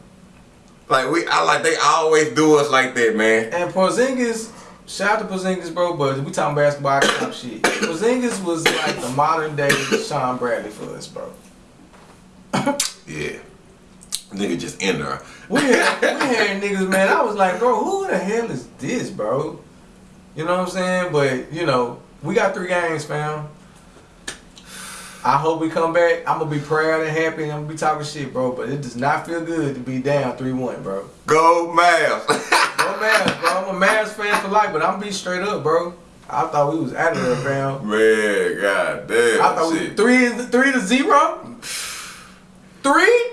Like we, I like they always do us like that, man. And Porzingis, shout out to Porzingis, bro. But we talking basketball, I shit. Porzingis was like the modern day Shawn Bradley for us, bro. Yeah, nigga just in there. We had, we had niggas, man. I was like, bro, who the hell is this, bro? You know what I'm saying? But you know, we got three games, fam. I hope we come back. I'm gonna be proud and happy, and I'm gonna be talking shit, bro. But it does not feel good to be down three one, bro. Go Mavs. Go Mavs, bro. I'm a Mavs fan for life, but I'm going to be straight up, bro. I thought we was out of there, fam. man, god damn. I thought we shit. three three to zero. Three?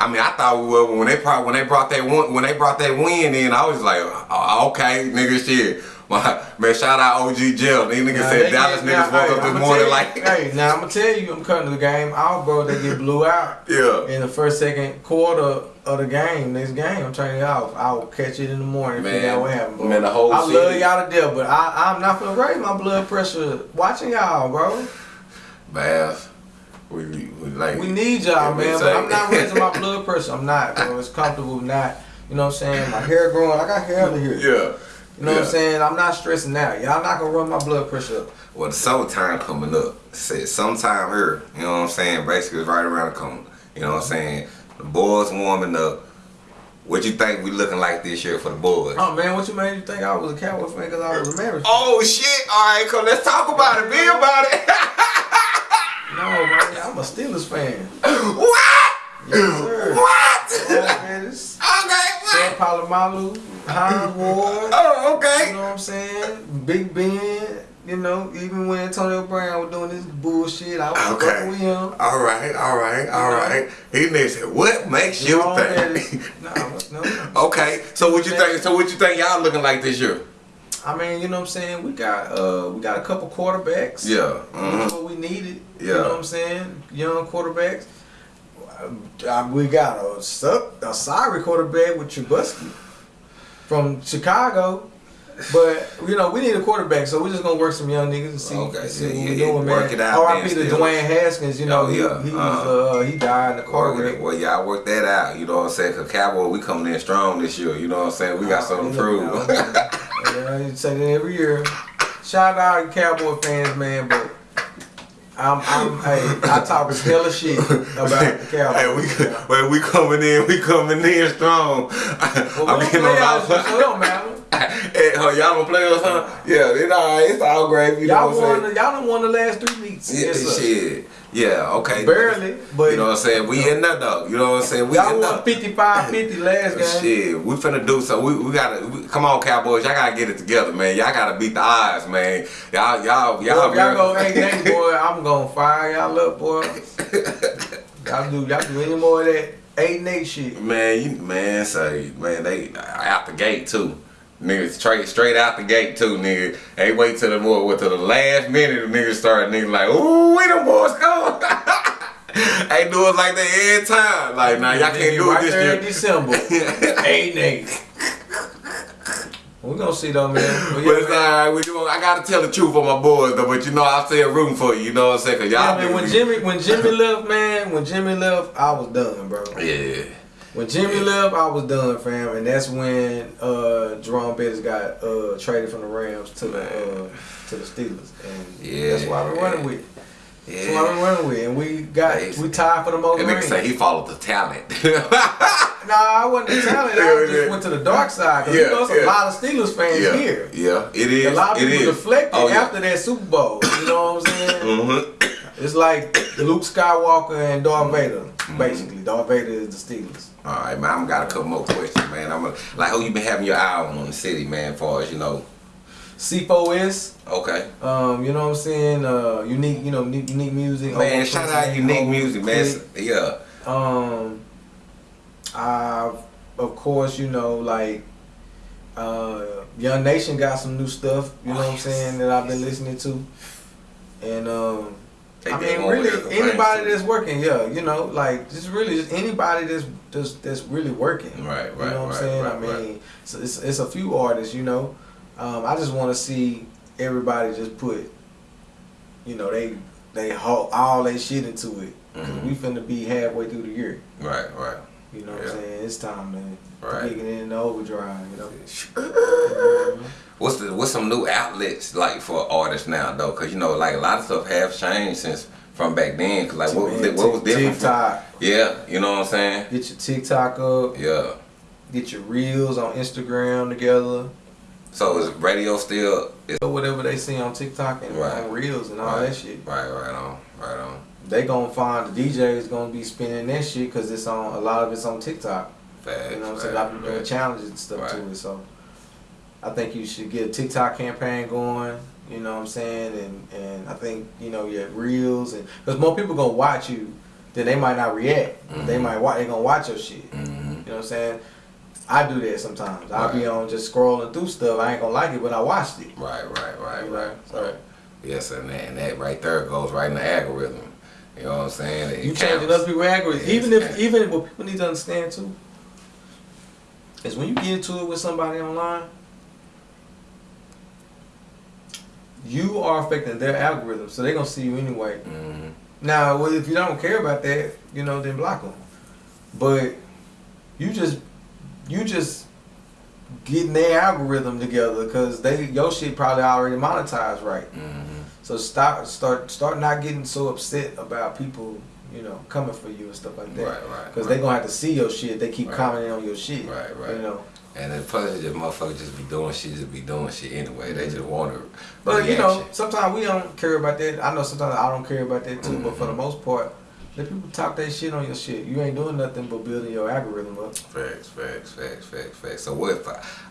I mean, I thought we were when they brought when they brought that one when they brought that win in. I was like, oh, okay, nigga, shit. My, man, shout out OG Jill. These niggas Nah, said Dallas get- niggas nah, woke hey, up this morning tell like, hey, now I'm gonna tell you, I'm cutting the game out, bro. They get blew out yeah. in the first, second quarter of the game. Next game, I'm turning it off. I'll catch it in the morning. Man, figure out what happened, bro. man, the whole I love y'all to death, but I, I'm not gonna raise my blood pressure watching y'all, bro. Bass. We, we, like We need y'all, man. But I'm not raising my blood pressure. I'm not, bro. It's comfortable, not. You know what I'm saying? My hair growing. I got hair to here. Yeah. You know what I'm saying? I'm not stressing out. Y'all not gonna run my blood pressure up. Well, the summertime coming up. Said sometime here. You know what I'm saying? Basically, it's right around the corner. You know what I'm saying? The boys warming up. What you think we looking like this year for the boys? Oh man, what you made you think I was a Cowboy fan because I was a Mavericks? Oh shit! All right, come. Let's talk about it. Be about it. No, man, I'm a Steelers fan. what? Yes. What? Yeah, okay. What? Polamalu, Hines Ward. Oh, okay. You know what I'm saying? Big Ben. You know, even when Antonio Brown was doing this bullshit, I was Okay. with him. All right, all right, all right. He said, "What makes you Wrong think?" ass- Nah, no. okay, so what you think? So what you think y'all looking like this year? I mean, you know what I'm saying? We got uh we got a couple quarterbacks. Yeah. That's mhm. what we needed. Yeah. You know what I'm saying? Young quarterbacks. Uh, we got a, su- a sorry quarterback with Trubisky from Chicago. But, you know, we need a quarterback, so we're just going to work some young niggas and see, Okay, see yeah, what yeah, we're yeah, doing, work man. it out, R.I.P. to. Dwayne Haskins, you know, Oh, he, yeah, he, was, uh-huh. uh, he died in the car Well, wreck. well, y'all work that out. You know what I'm saying? Cause Cowboy, we coming in strong this year. You know what I'm saying? We got something to prove. yeah, you say that every year. Shout out to Cowboy fans, man, but I'm, I'm, hey, I talk as hell of shit about the Cowboys. hey, we, well, we coming in, we coming in strong. well, I'm getting on out, so it don't matter. Hey, huh, y'all don't play us, huh? Yeah, it's all. It's all great. You Y'all know what won. The, y'all done won the last three meets. saying? Yeah, yes, sir. shit. Yeah, okay. Barely, but You know what I'm saying? We in there though. You know what I'm saying? We y'all won 55-50 last game. Shit, we finna do so. We, we gotta we, come on, Cowboys. Y'all gotta get it together, man. Y'all gotta beat the odds, man. Y'all, y'all, y'all. If y'all go eight eight, boy, I'm gonna fire y'all up, boy. y'all do y'all do any more of that eight and eight shit. Man, you man, say man, they out the gate too. Niggas straight straight out the gate too, nigga. They wait till the more till the last minute the niggas start nigga like, ooh, we them boys go. Ain't do it like that every time. Like now y'all can't do right it this December. eight and eight. We gonna see though, man. But yeah, But it's man. alright, I gotta tell the truth for my boys though, but you know I still rooting for you, you know what I'm saying? Cause Yeah, y'all man, when Jimmy when Jimmy left, man, when Jimmy left, I was done, bro. Yeah. When Jimmy left, I was done, fam, and that's when uh, Jerome Bettis got uh, traded from the Rams to the uh, to the Steelers, and Yeah. that's why we're running with. That's why Yeah. we're running with, and we got we tied for the most nigga rings. say he followed the talent. Nah, I wasn't the talent. I just went to the dark side because Yeah, you know there's yeah. a lot of Steelers fans yeah. here. Yeah, it is. A lot of it people is. deflected Oh, after that Super Bowl. You know what I'm saying? Mm-hmm. It's like Luke Skywalker and Darth Vader, Mm-hmm. basically. Darth Vader is the Steelers. All right, man. I'm got a couple more questions, man. I'm a, like, who you been having your eye on on the city, man? As far as you know. C4S, Okay, um, you know what I'm saying? Uh, unique, you know, unique, unique music. man. Shout out unique music, man. Yeah. Um, I, of course, you know, like, uh, Young Nation got some new stuff, you know Oh, what I'm saying, that I've been listening to. And, um, They I mean, really, anybody that's working, yeah, you know, like, just really, just anybody that's that's, that's really working. Right, right, You know what right, I'm saying? right, I mean, right. it's, it's, it's a few artists, you know. Um, I just want to see everybody just put, you know, they they haul all their shit into it. 'Cause Mhm. we finna be halfway through the year. Right, right. You know what Yeah. I'm saying? It's time to Right. it in the overdrive. You know. What's the what's some new outlets like for artists now though? Cause you know like a lot of stuff have changed since from back then. Cause like what was what was different? From, TikTok. yeah, you know what I'm saying? Get your TikTok up. Yeah. Get your reels on Instagram together. So is radio still? Is, whatever they see on TikTok and Right. on reels and all right, that shit. Right, right on, right on. They gonna find the DJ is gonna be spinning that shit because it's on a lot of it's on TikTok. Facts, You know what I'm saying? A lot of people doing challenges and stuff Right. to it. So I think you should get a TikTok campaign going. You know what I'm saying? And and I think you know your reels and because more people gonna watch you, then they might not react. They Mhm. might watch. They gonna watch your shit. hmm You know what I'm saying? I do that sometimes. I'll be on just scrolling through stuff. I ain't gonna like it, but I watched it. Right, right, right, You know? right. So Yes, and that, and that right there goes right in the algorithm. You know what I'm saying? It you changing other people's algorithms. Yes, Even if even what people need to understand too is when you get into it with somebody online, you are affecting their algorithm, so they're gonna see you anyway. Mhm. Now, well, if you don't care about that, you know, then block them. But you just you just getting their algorithm together because they your shit probably already monetized right. Mhm. So start start start not getting so upset about people, you know, coming for you and stuff like that. Right, right. Because right. they gonna have to see your shit. They keep Right. commenting on your shit. Right, right. You know. And then plus, just motherfuckers just be doing shit, just be doing shit anyway. They just want to. But you know, sometimes we don't care about that. I know sometimes I don't care about that too. But for the Mhm. most part, let people talk that shit on your shit. You ain't doing nothing but building your algorithm up. Facts, facts, facts, facts, facts. So what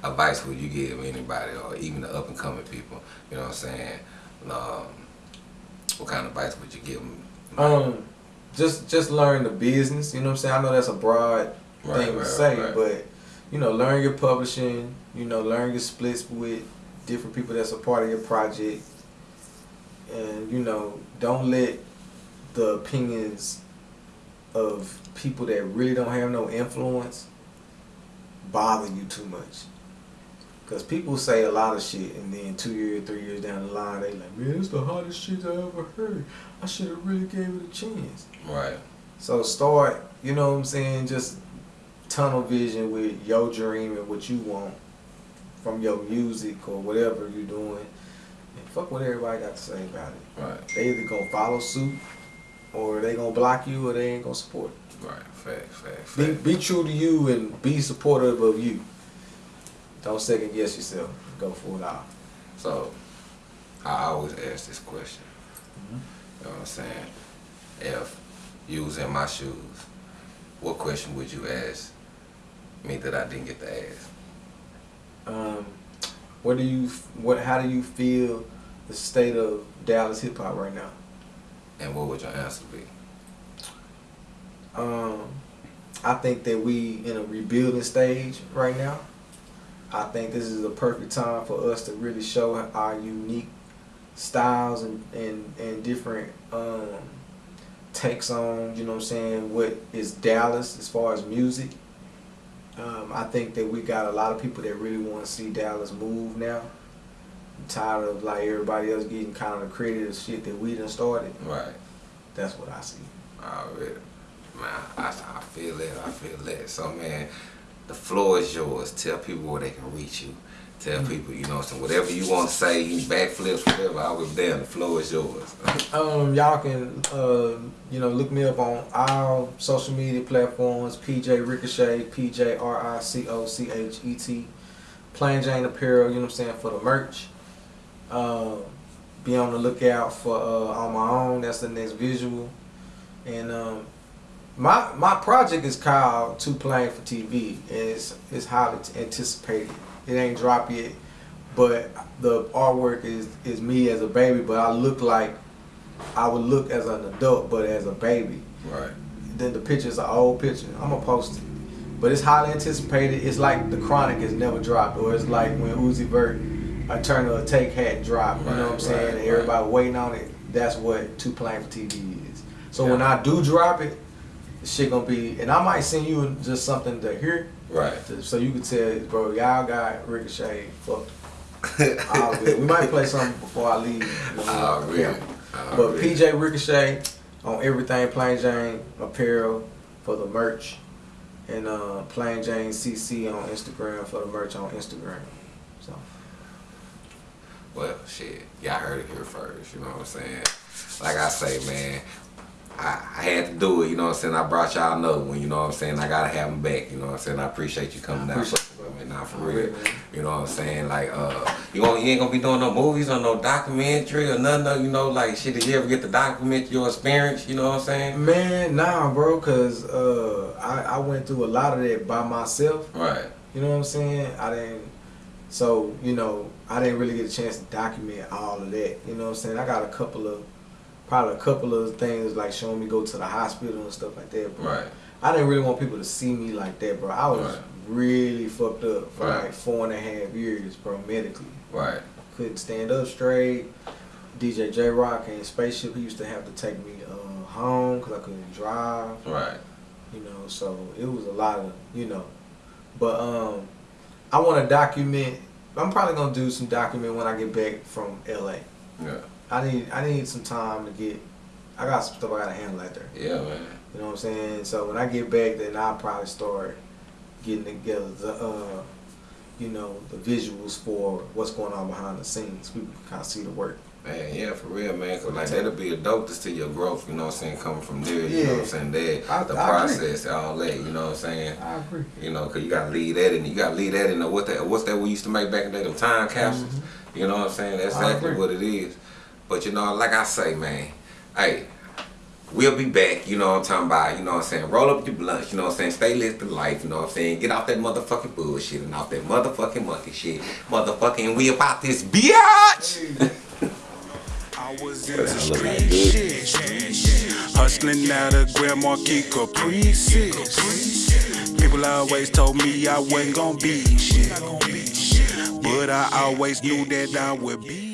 advice would you give anybody or even the up and coming people? You know what I'm saying? Um, what kind of advice would you give them? Um, just just learn the business. You know what I'm saying? I know that's a broad Right, thing right, to say, right. but you know, learn your publishing. You know, learn your splits with different people that's a part of your project, and you know, don't let the opinions of people that really don't have no influence bother you too much. Cause people say a lot of shit, and then two years, three years down the line, they like, man, it's the hardest shit I ever heard. I should have really gave it a chance. Right. So start, you know what I'm saying, just tunnel vision with your dream and what you want from your music or whatever you're doing. And fuck what everybody got to say about it. Right. They either gonna follow suit or they gonna block you or they ain't gonna support. Right. Facts, facts, Be, be true to you and be supportive of you. Don't second guess yourself. Go for it all. So, I always ask this question. Mm-hmm. You know what I'm saying? If you was in my shoes, what question would you ask me that I didn't get to ask? Um, what do you what how do you feel the state of Dallas hip hop right now? And what would your answer be? Um, I think that we in a rebuilding stage right now. I think this is a perfect time for us to really show our unique styles and, and, and different um, takes on, you know what I'm saying, what is Dallas as far as music. Um, I think that we got a lot of people that really want to see Dallas move now. I'm tired of like everybody else getting kind of the credit of shit that we done started. Right. That's what I see. Already. Man, I, I feel that. I feel that. So, man, the floor is yours. Tell people where they can reach you. Tell people, you know, so whatever you want to say, you backflips, whatever, I was there. The floor is yours. Um, y'all can uh, you know look me up on all social media platforms. PJ Ricochet, P J R I C O C H E T, Plain Jane Apparel. You know what I'm saying for the merch. Um, be on the lookout for uh, on my own. That's the next visual. And um, my my project is called Too Plain for TV. And It's it's highly anticipated. It ain't dropped yet, but the artwork is is me as a baby. But I look like I would look as an adult, but as a baby. Right. Then the picture's an old picture. I'm gonna post it. But it's highly anticipated. It's like the Chronic has never dropped, or it's like when Uzi Vert, Eternal Atake hat drop. You know what I'm Right, saying? right, everybody waiting on it. That's what Too Plain for TV is. So when I do drop it, shit gonna be, and I might send you just something to hear, Right. so you can tell, bro, y'all got Ricochet. Fuck. We might play something before I leave. you know. But. PJ Ricochet on everything Plain Jane apparel for the merch. and uh, Plain Jane CC on Instagram for the merch on Instagram. So Well, shit, y'all heard it here first. You know what I'm saying? Like I say, man, I, I had to do it. You know what I'm saying? I brought y'all another one. You know what I'm saying? I gotta have them back. You know what I'm saying? I appreciate you coming out. Appreciate I mean, nah, for real. You know what I'm saying? Like, uh, you gonna, you ain't gonna be doing no movies or no documentary or nothing. of, You know, like shit. Did you ever get to document your experience? You know what I'm saying? man, nah, bro, cause uh, I I went through a lot of that by myself. Right. You know what I'm saying? I didn't. So you know, I didn't really get a chance to document all of that. You know what I'm saying? I got a couple of, probably a couple of things like showing me go to the hospital and stuff like that. But Right. I didn't really want people to see me like that, bro. I was Right. really fucked up for Right. like four and a half years, bro, medically. Right. Couldn't stand up straight. DJ J Rock and Spaceship, he used to have to take me uh, home because I couldn't drive. Right. You know, so it was a lot of, you know. But um, I want to document. I'm probably gonna do some document when I get back from LA. Yeah. I need I need some time to get. I got some stuff I gotta handle out there. Yeah, man. You know what I'm saying? So when I get back, then I'll probably start getting together the, uh, you know, the visuals for what's going on behind the scenes. People can kind of see the work. Man, yeah, for real, man. Cause like that'll be a dope to your growth. You know what I'm saying? Coming from there, you know what I'm saying? That I- the I agree. process, all that. You know what I'm saying? I agree. You know, cause you gotta leave that and You gotta leave that in. The, what that? What's that we used to make back in the day? Them time capsules. You know what I'm saying? That's. I exactly agree. what it is. But you know, like I say, man, hey, we'll be back. You know what I'm talking about? You know what I'm saying? Roll up your blunts. You know what I'm saying? Stay lit to life. You know what I'm saying? Get off that motherfucking bullshit and off that motherfucking monkey shit. Motherfucking, we about this bitch. I was into street shit. Hustling out of Grand Marquis Caprices. People always told me I wasn't gonna be shit. But I always knew that I would be